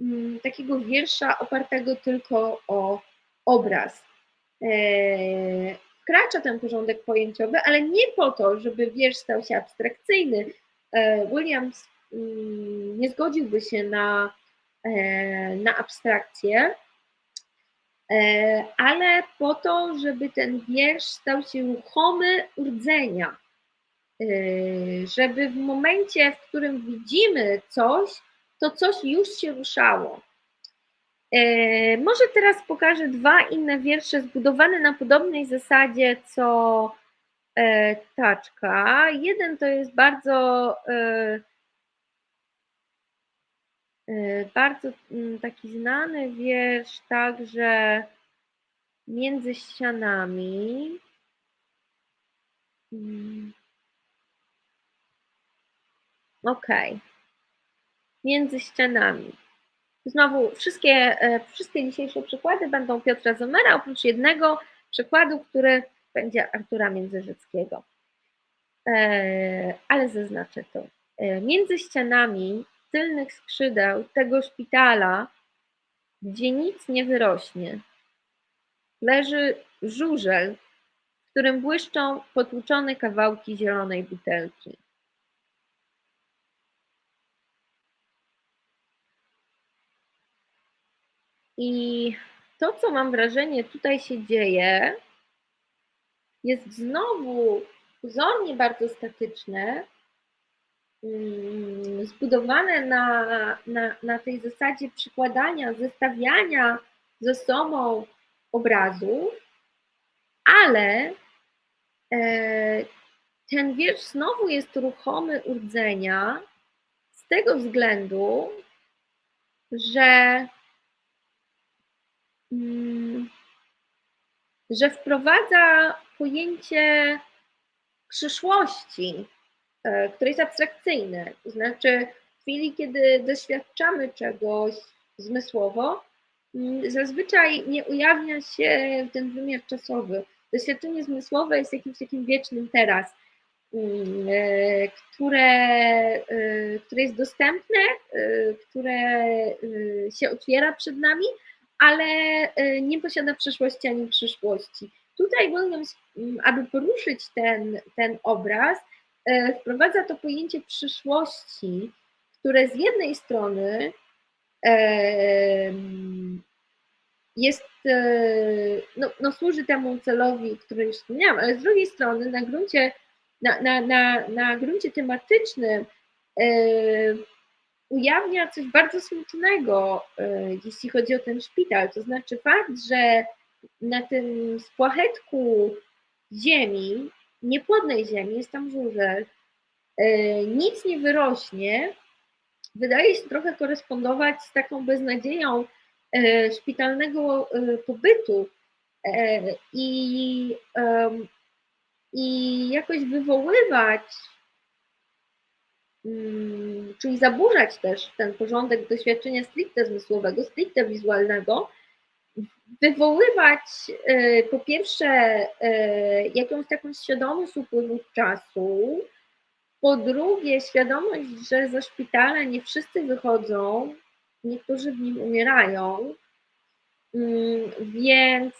[SPEAKER 2] mm, takiego wiersza opartego tylko o obraz. E, Wkracza ten porządek pojęciowy, ale nie po to, żeby wiersz stał się abstrakcyjny. E, Williams mm, nie zgodziłby się na, e, na abstrakcję, e, ale po to, żeby ten wiersz stał się ruchomy urdzenia. E, Żeby w momencie, w którym widzimy coś, to coś już się ruszało. E, Może teraz pokażę dwa inne wiersze zbudowane na podobnej zasadzie co e, taczka. Jeden to jest bardzo, e, e, bardzo mm, taki znany wiersz, także między ścianami. Mm. Okej. Między ścianami. Znowu wszystkie, e, wszystkie dzisiejsze przykłady będą Piotra Zomera, oprócz jednego przykładu, który będzie Artura Międzyrzeckiego. E, Ale zaznaczę to. E, Między ścianami tylnych skrzydeł tego szpitala, gdzie nic nie wyrośnie, leży żużel, w którym błyszczą potłuczone kawałki zielonej butelki. I to, co mam wrażenie tutaj się dzieje, jest znowu pozornie bardzo statyczne, zbudowane na, na, na tej zasadzie przykładania, zestawiania ze sobą obrazów, ale e, ten wiersz znowu jest ruchomy urdzenia z tego względu, że mm, że wprowadza pojęcie przyszłości, które jest abstrakcyjne. To znaczy, w chwili, kiedy doświadczamy czegoś zmysłowo, mm, zazwyczaj nie ujawnia się ten wymiar czasowy. Doświadczenie zmysłowe jest jakimś takim wiecznym teraz, mm, e, które, e, które jest dostępne, e, które e, się otwiera przed nami, ale e, nie posiada przeszłości ani przyszłości. Tutaj Williams, m, aby poruszyć ten, ten obraz, e, wprowadza to pojęcie przyszłości, które z jednej strony e, jest, e, no, no służy temu celowi, który już wspomniałam, ale z drugiej strony na gruncie, na, na, na, na gruncie tematycznym e, ujawnia coś bardzo smutnego, e, jeśli chodzi o ten szpital. To znaczy fakt, że na tym spłachetku ziemi, niepłodnej ziemi, jest tam żużel, e, nic nie wyrośnie, wydaje się trochę korespondować z taką beznadzieją e, szpitalnego e, pobytu i, i jakoś wywoływać Mm, czyli zaburzać też ten porządek doświadczenia stricte zmysłowego, stricte wizualnego, wywoływać e, po pierwsze e, jakąś taką świadomość upływu czasu, po drugie świadomość, że ze szpitala nie wszyscy wychodzą, niektórzy w nim umierają, Mm, więc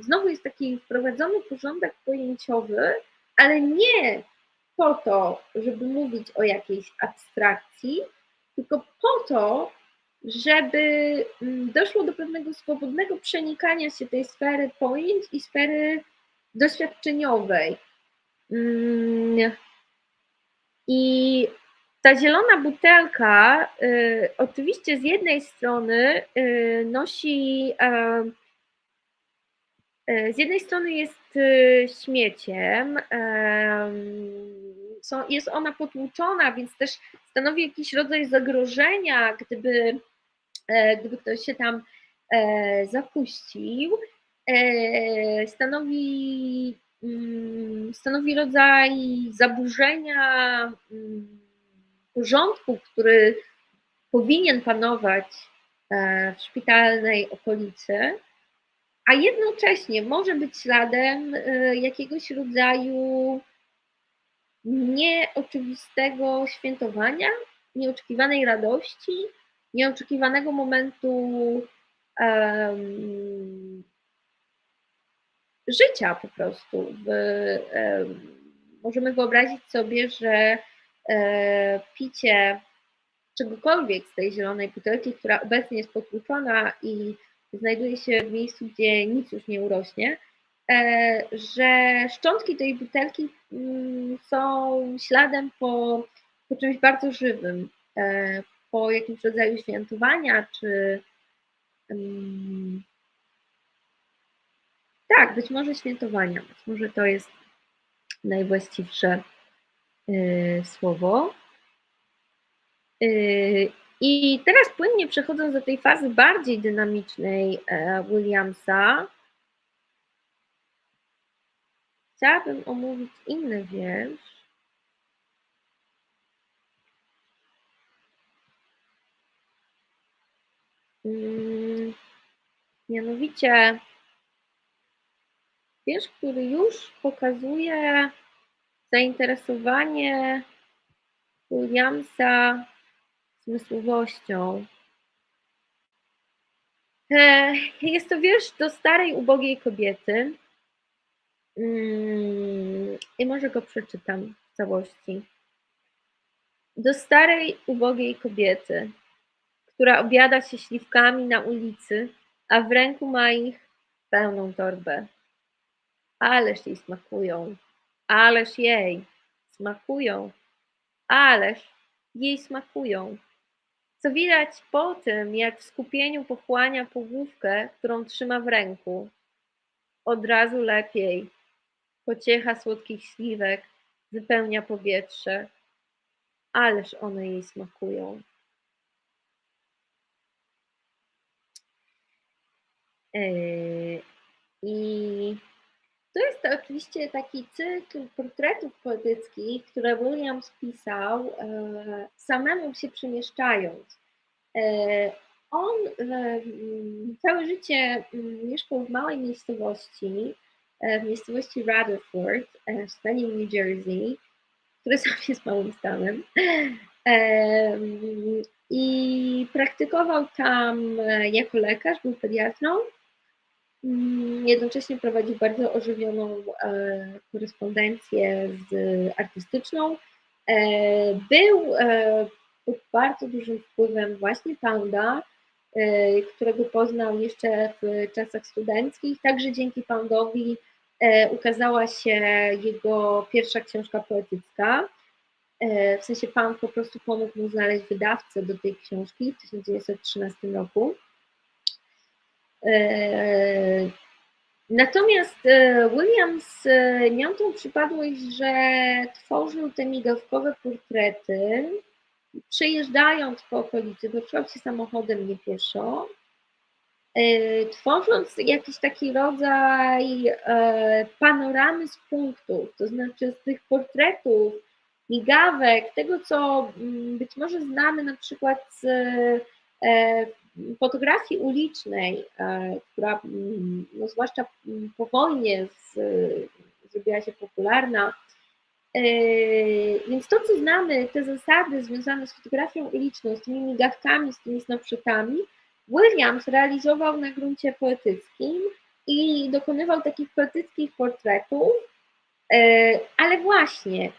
[SPEAKER 2] znowu jest taki wprowadzony porządek pojęciowy, ale nie po to, żeby mówić o jakiejś abstrakcji, tylko po to, żeby mm, doszło do pewnego swobodnego przenikania się tej sfery pojęć i sfery doświadczeniowej. Mm, I ta zielona butelka y, oczywiście z jednej strony y, nosi, e, e, z jednej strony jest y, śmieciem, em, są, jest ona potłuczona, więc też stanowi jakiś rodzaj zagrożenia, gdyby e, gdyby ktoś się tam e, zapuścił, e, stanowi, mm, stanowi rodzaj zaburzenia mm, porządku, który powinien panować w szpitalnej okolicy, a jednocześnie może być śladem jakiegoś rodzaju nieoczywistego świętowania, nieoczekiwanej radości, nieoczekiwanego momentu um, życia po prostu. W, um, możemy wyobrazić sobie, że um, picie czegokolwiek z tej zielonej butelki, która obecnie jest potłuczona i znajduje się w miejscu, gdzie nic już nie urośnie, E, że szczątki tej butelki mm, są śladem po, po czymś bardzo żywym, e, po jakimś rodzaju świętowania, czy tak, być może świętowania, być może to jest najwłaściwsze e, słowo. I teraz płynnie przechodząc do tej fazy bardziej dynamicznej Williamsa, Chciałabym omówić inny wiersz. Mianowicie wiersz, który już pokazuje zainteresowanie Williamsa zmysłowością. E, jest to wiersz do starej, ubogiej kobiety, Mm, I może go przeczytam w całości. Do starej, ubogiej kobiety, która obiada się śliwkami na ulicy, a w ręku ma ich pełną torbę. Ależ jej smakują, ależ jej smakują, ależ jej smakują. Co widać po tym, jak w skupieniu pochłania pogłówkę, którą trzyma w ręku. Od razu lepiej, Pociecha słodkich śliwek wypełnia powietrze, ależ one jej smakują. I to jest to oczywiście taki cykl portretów poetyckich, które Williams pisał e, samemu się przemieszczając. E, on całe życie mieszkał w małej miejscowości, w miejscowości Rutherford w stanie New Jersey, który <laughs> sam jest małym stanem. I praktykował tam jako lekarz, był pediatrą. Mm, jednocześnie prowadził bardzo ożywioną korespondencję z artystyczną. Był pod bardzo dużym wpływem właśnie Pounda, którego poznał jeszcze w czasach studenckich. Także dzięki Poundowi E, ukazała się jego pierwsza książka poetycka. E, w sensie pan po prostu pomógł mu znaleźć wydawcę do tej książki w 1913 roku. E, natomiast Williams miał tą przypadłość, że tworzył te migawkowe portrety, przejeżdżając po okolicy, poruszał się samochodem nie pieszo, E, tworząc jakiś taki rodzaj e, panoramy z punktów, to znaczy z tych portretów, migawek, tego co mm, być może znamy na przykład z e, fotografii ulicznej, która mm, no zwłaszcza po wojnie z, zrobiła się popularna. Więc to, co znamy, te zasady związane z fotografią uliczną, z tymi migawkami, z tymi snapshotami, Williams realizował na gruncie poetyckim i dokonywał takich poetyckich portretów, e, ale właśnie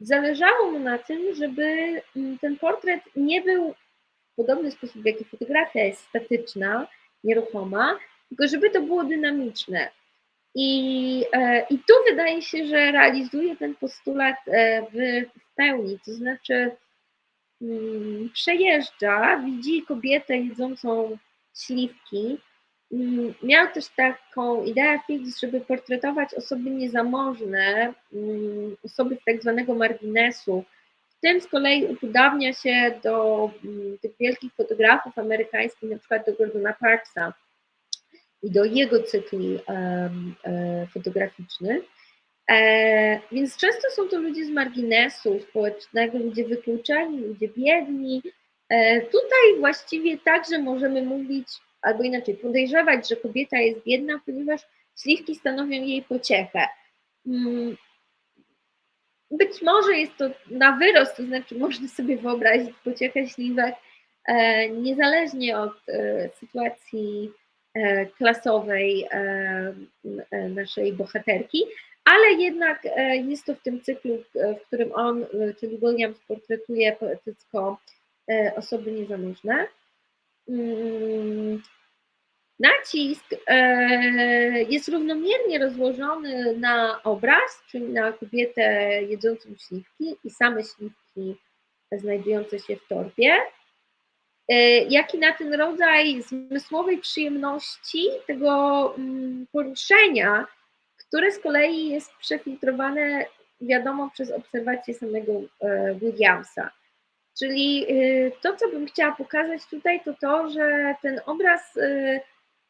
[SPEAKER 2] zależało mu na tym, żeby mm, ten portret nie był podobny sposób, w jaki fotografia jest statyczna, nieruchoma, tylko żeby to było dynamiczne. I, e, I tu wydaje się, że realizuje ten postulat e, w, pełni, to znaczy Mm, przejeżdża, widzi kobietę jedzącą śliwki. Mm, miał też taką ideę fix, żeby portretować osoby niezamożne, mm, osoby z tak zwanego marginesu, tym z kolei upodabnia się do mm, tych wielkich fotografów amerykańskich, na przykład do Gordona Parksa i do jego cykli e, fotograficznych. E, więc często są to ludzie z marginesu społecznego, ludzie wykluczeni, ludzie biedni. Tutaj właściwie także możemy mówić, albo inaczej, podejrzewać, że kobieta jest biedna, ponieważ śliwki stanowią jej pociechę. Mm, być może jest to na wyrost, to znaczy można sobie wyobrazić pociechę śliwek e, niezależnie od e, sytuacji e, klasowej naszej bohaterki, ale jednak jest to w tym cyklu, w którym on, czyli Williams, portretuje poetycko osoby niezamożne. Nacisk e, jest równomiernie rozłożony na obraz, czyli na kobietę jedzącą śliwki i same śliwki znajdujące się w torbie, e, jak i na ten rodzaj zmysłowej przyjemności, tego mm, poruszenia, które z kolei jest przefiltrowane, wiadomo, przez obserwację samego e, Williamsa. Czyli to, co bym chciała pokazać tutaj, to to, że ten obraz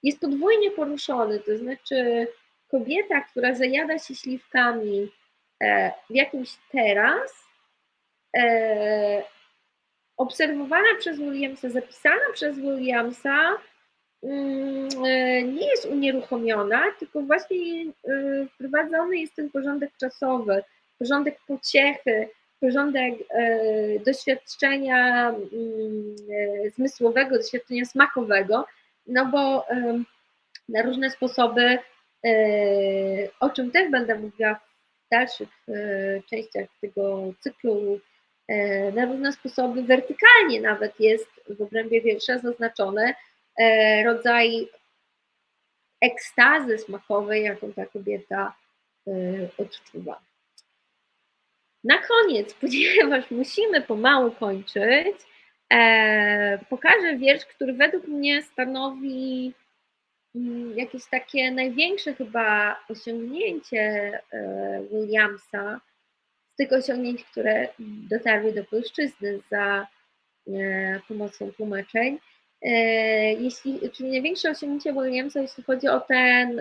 [SPEAKER 2] jest podwójnie poruszony, to znaczy kobieta, która zajada się śliwkami e, w jakimś teraz, e, obserwowana przez Williamsa, zapisana przez Williamsa, mm, e, nie jest unieruchomiona, tylko właśnie wprowadzony jest ten porządek czasowy, porządek pociechy, porządek doświadczenia mm, zmysłowego, doświadczenia smakowego, no bo na różne sposoby, e, o czym też będę mówiła w dalszych e, częściach tego cyklu, e, na różne sposoby wertykalnie nawet jest w obrębie wiersza zaznaczony rodzaj ekstazy smakowej, jaką ta kobieta odczuwa. Na koniec, <laughs> ponieważ musimy pomału kończyć, pokażę wiersz, który według mnie stanowi mm, jakieś takie największe chyba osiągnięcie e, Williamsa, z tych osiągnięć, które dotarły do polszczyzny za e, pomocą tłumaczeń. Jeśli, czyli największe osiągnięcie Williamsa, jeśli chodzi o ten,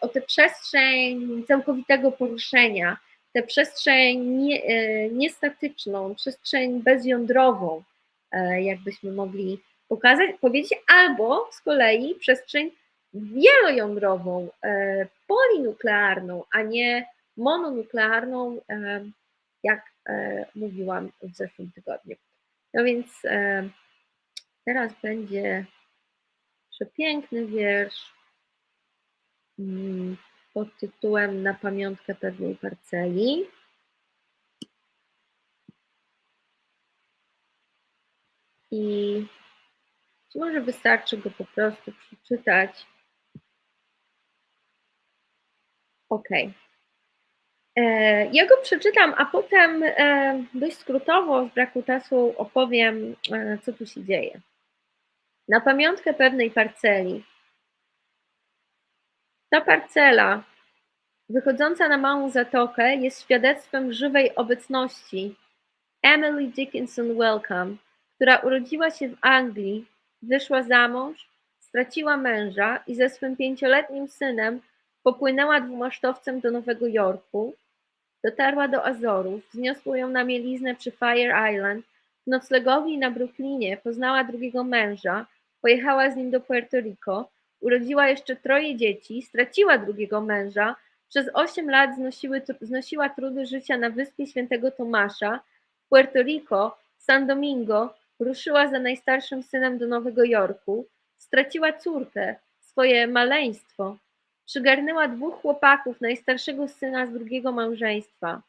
[SPEAKER 2] o tę przestrzeń całkowitego poruszenia, tę przestrzeń nie, e, niestatyczną, przestrzeń bezjądrową, e, jakbyśmy mogli pokazać, powiedzieć, albo z kolei przestrzeń wielojądrową, e, polinuklearną, a nie mononuklearną, jak mówiłam w zeszłym tygodniu. No więc teraz będzie przepiękny wiersz mm, pod tytułem Na pamiątkę pewnej parceli. I może wystarczy go po prostu przeczytać. OK. E, ja go przeczytam, a potem e, dość skrótowo, z braku czasu opowiem, e, co tu się dzieje. Na pamiątkę pewnej parceli ta parcela, wychodząca na małą zatokę, jest świadectwem żywej obecności. Emily Dickinson Welcome, która urodziła się w Anglii, wyszła za mąż, straciła męża i ze swym pięcioletnim synem popłynęła dwumasztowcem do Nowego Jorku, dotarła do Azorów, wzniosło ją na mieliznę przy Fire Island, w noclegowni na Brooklynie poznała drugiego męża, pojechała z nim do Puerto Rico, Urodziła jeszcze troje dzieci, straciła drugiego męża, przez osiem lat znosiły, znosiła trudy życia na wyspie Świętego Tomasza, Puerto Rico, San Domingo, ruszyła za najstarszym synem do Nowego Jorku, straciła córkę, swoje maleństwo, przygarnęła dwóch chłopaków, najstarszego syna z drugiego małżeństwa.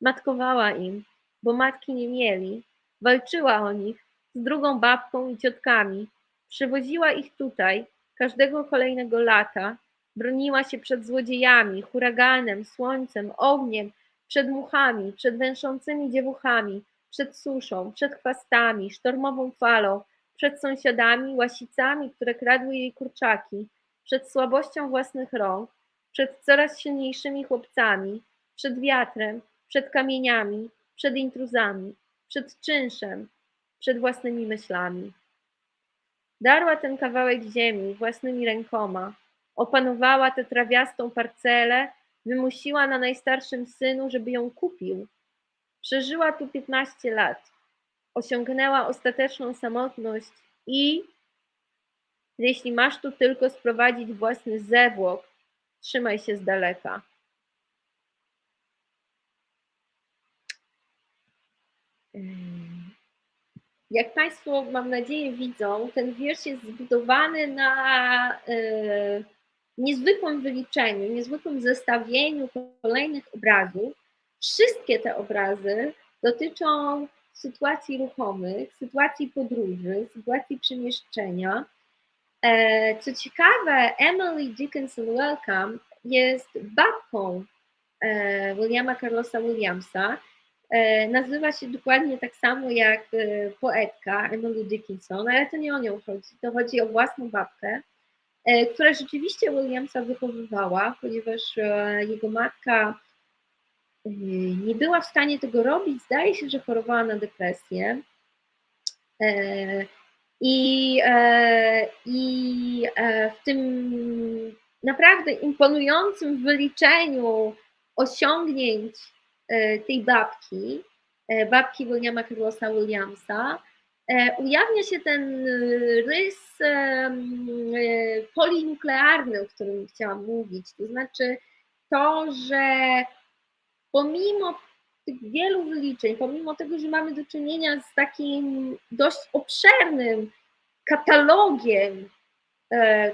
[SPEAKER 2] Matkowała im, bo matki nie mieli, walczyła o nich z drugą babką i ciotkami, przywoziła ich tutaj, Każdego kolejnego lata broniła się przed złodziejami, huraganem, słońcem, ogniem, przed muchami, przed węszącymi dziewuchami, przed suszą, przed chwastami, sztormową falą, przed sąsiadami, łasicami, które kradły jej kurczaki, przed słabością własnych rąk, przed coraz silniejszymi chłopcami, przed wiatrem, przed kamieniami, przed intruzami, przed czynszem, przed własnymi myślami. Darła ten kawałek ziemi własnymi rękoma, opanowała tę trawiastą parcelę, wymusiła na najstarszym synu, żeby ją kupił. Przeżyła tu 15 lat, osiągnęła ostateczną samotność i jeśli masz tu tylko sprowadzić własny zewłok, trzymaj się z daleka. Jak Państwo, mam nadzieję, widzą, ten wiersz jest zbudowany na e, niezwykłym wyliczeniu, niezwykłym zestawieniu kolejnych obrazów. Wszystkie te obrazy dotyczą sytuacji ruchomych, sytuacji podróży, sytuacji przemieszczenia. E, co ciekawe, Emily Dickinson Welcome jest babką e, Williama Carlosa Williamsa. E, nazywa się dokładnie tak samo jak poetka Emily Dickinson, ale to nie o nią chodzi. To chodzi o własną babkę, która rzeczywiście Williamsa wychowywała, ponieważ jego matka nie była w stanie tego robić. Zdaje się, że chorowała na depresję. I, e, i e, w tym naprawdę imponującym wyliczeniu osiągnięć e, tej babki, babki Williama Carlosa Williamsa, ujawnia się ten rys polinuklearny, o którym chciałam mówić. To znaczy to, że pomimo tych wielu wyliczeń, pomimo tego, że mamy do czynienia z takim dość obszernym katalogiem e,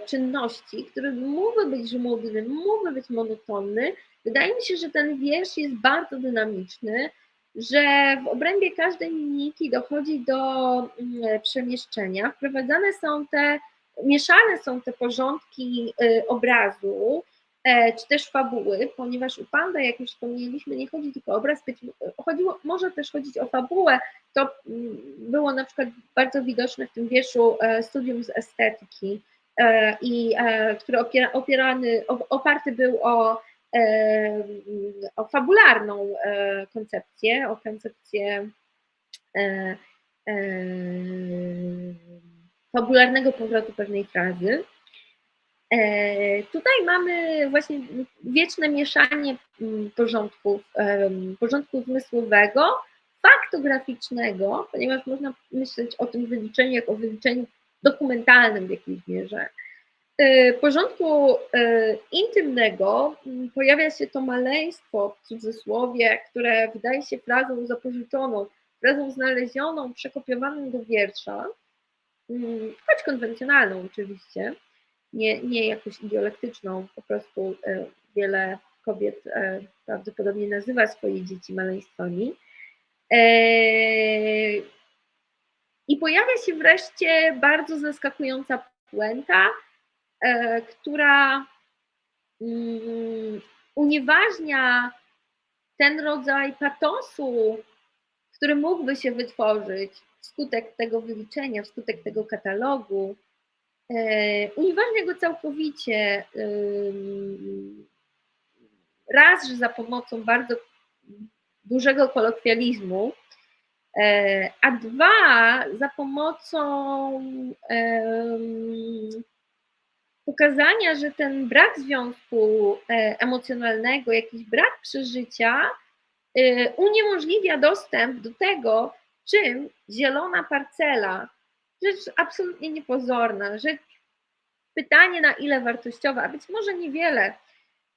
[SPEAKER 2] czynności, który mógłby być żmudny, mógłby być monotonny, wydaje mi się, że ten wiersz jest bardzo dynamiczny, że w obrębie każdej linijki dochodzi do mm, przemieszczenia. Wprowadzane są te, mieszane są te porządki e, obrazu, E, czy też fabuły, ponieważ u Panda, jak już wspomnieliśmy, nie chodzi tylko o obraz, być, chodziło, może też chodzić o fabułę. To mm, było na przykład bardzo widoczne w tym wierszu e, studium z estetyki, e, i, który opiera, opierany, oparty był o, o fabularną koncepcję, o koncepcję fabularnego powrotu pewnej frazy. E, tutaj mamy właśnie wieczne mieszanie mm, porządków, porządku zmysłowego, faktograficznego, ponieważ można myśleć o tym wyliczeniu jako o wyliczeniu dokumentalnym w jakiejś mierze. E, porządku e, intymnego mm, pojawia się to maleństwo w cudzysłowie, które wydaje się frazą zapożyczoną, frazą znalezioną, przekopiowaną do wiersza, mm, choć konwencjonalną oczywiście nie, nie jakąś ideolektyczną, po prostu e, wiele kobiet prawdopodobnie nazywa swoje dzieci maleństwami. I pojawia się wreszcie bardzo zaskakująca puenta, która mm, unieważnia ten rodzaj patosu, który mógłby się wytworzyć wskutek tego wyliczenia, wskutek tego katalogu, E, unieważnia go całkowicie. Raz, że za pomocą bardzo dużego kolokwializmu, e, a dwa, za pomocą pokazania, że ten brak związku e, emocjonalnego, jakiś brak przeżycia uniemożliwia dostęp do tego, czym zielona parcela rzecz absolutnie niepozorna, rzecz, pytanie na ile wartościowa, a być może niewiele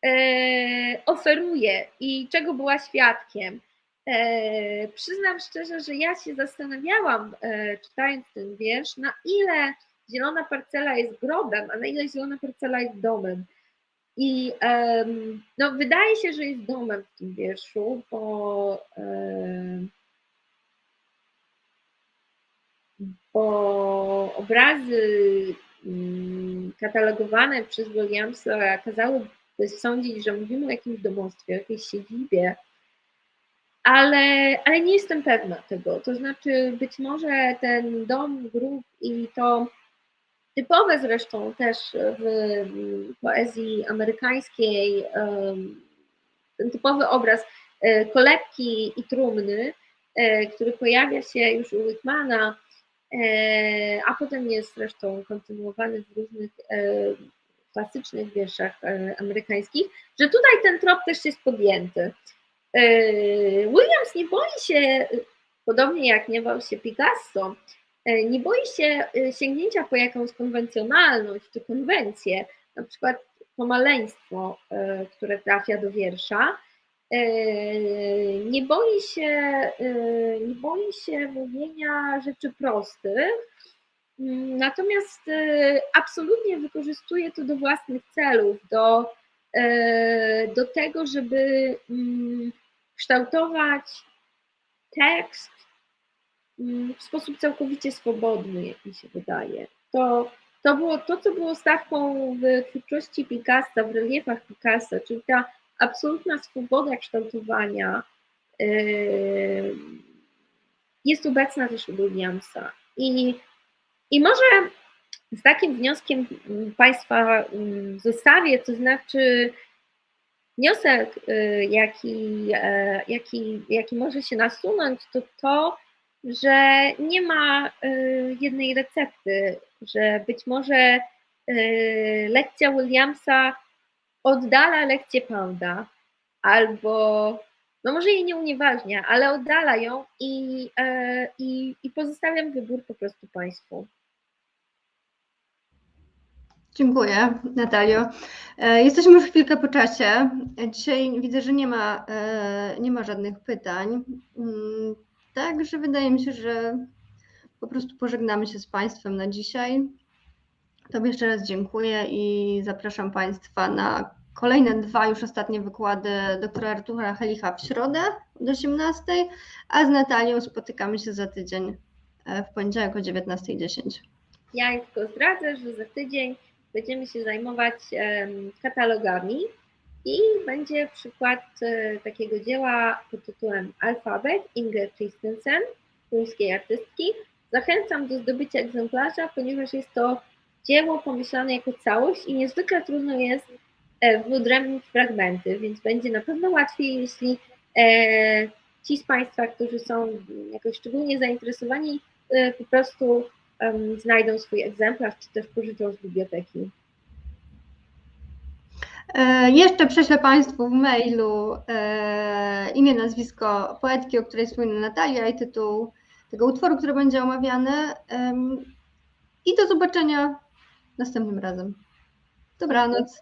[SPEAKER 2] e, oferuje i czego była świadkiem. E, przyznam szczerze, że ja się zastanawiałam, e, czytając ten wiersz, na ile zielona parcela jest grobem, a na ile zielona parcela jest domem. I no, wydaje się, że jest domem w tym wierszu, bo bo obrazy mm, katalogowane przez Williamsa kazały sądzić, że mówimy o jakimś domostwie, o jakiejś siedzibie, ale, ale nie jestem pewna tego. To znaczy, być może ten dom, grup i to typowe zresztą też w poezji amerykańskiej, ten typowy obraz e, kolebki i trumny, e, który pojawia się już u Whitmana, a potem jest zresztą kontynuowany w różnych klasycznych wierszach amerykańskich, że tutaj ten trop też jest podjęty. Williams nie boi się, podobnie jak nie bał się Picasso, nie boi się sięgnięcia po jakąś konwencjonalność czy konwencję, na przykład to maleństwo, e, które trafia do wiersza. Nie boi się, nie boi się mówienia rzeczy prostych, mm, natomiast absolutnie wykorzystuje to do własnych celów, do, do tego, żeby mm, kształtować tekst mm, w sposób całkowicie swobodny, jak mi się wydaje. To to było to, co było stawką w twórczości Picassa, w reliefach Picassa, czyli ta absolutna swoboda kształtowania yy, jest obecna też u Williamsa. I, I może z takim wnioskiem Państwa mm, zostawię, to znaczy wniosek, yy, jaki, e, jaki, jaki może się nasunąć, to to, że nie ma y, jednej recepty, że być może y, lekcja Williamsa oddala lekcję Pounda, albo no może jej nie unieważnia, ale oddala ją i, e, i, i pozostawiam wybór po prostu Państwu.
[SPEAKER 1] Dziękuję, Natalio. E, jesteśmy już chwilkę po czasie. Dzisiaj widzę, że nie ma, e, nie ma żadnych pytań. Mm, Także wydaje mi się, że po prostu pożegnamy się z Państwem na dzisiaj. Tobie jeszcze raz dziękuję i zapraszam Państwa na kolejne dwa już ostatnie wykłady doktora Artura Helicha w środę od 18, a z Natalią spotykamy się za tydzień e, w poniedziałek o 19.10.
[SPEAKER 2] Ja tylko zdradzę, że za tydzień będziemy się zajmować katalogami i będzie przykład e, takiego dzieła pod tytułem Alfabet Inger Christensen, polskiej artystki. Zachęcam do zdobycia egzemplarza, ponieważ jest to dzieło pomyślane jako całość i niezwykle trudno jest e, wyodrębnić fragmenty, więc będzie na pewno łatwiej, jeśli e, ci z Państwa, którzy są jakoś szczególnie zainteresowani, po prostu znajdą swój egzemplarz, czy też pożyczą z biblioteki.
[SPEAKER 1] E, jeszcze prześlę Państwu w mailu e, imię, nazwisko poetki, o której wspomina Natalia i tytuł tego utworu, który będzie omawiany. I do zobaczenia następnym razem. Dobranoc.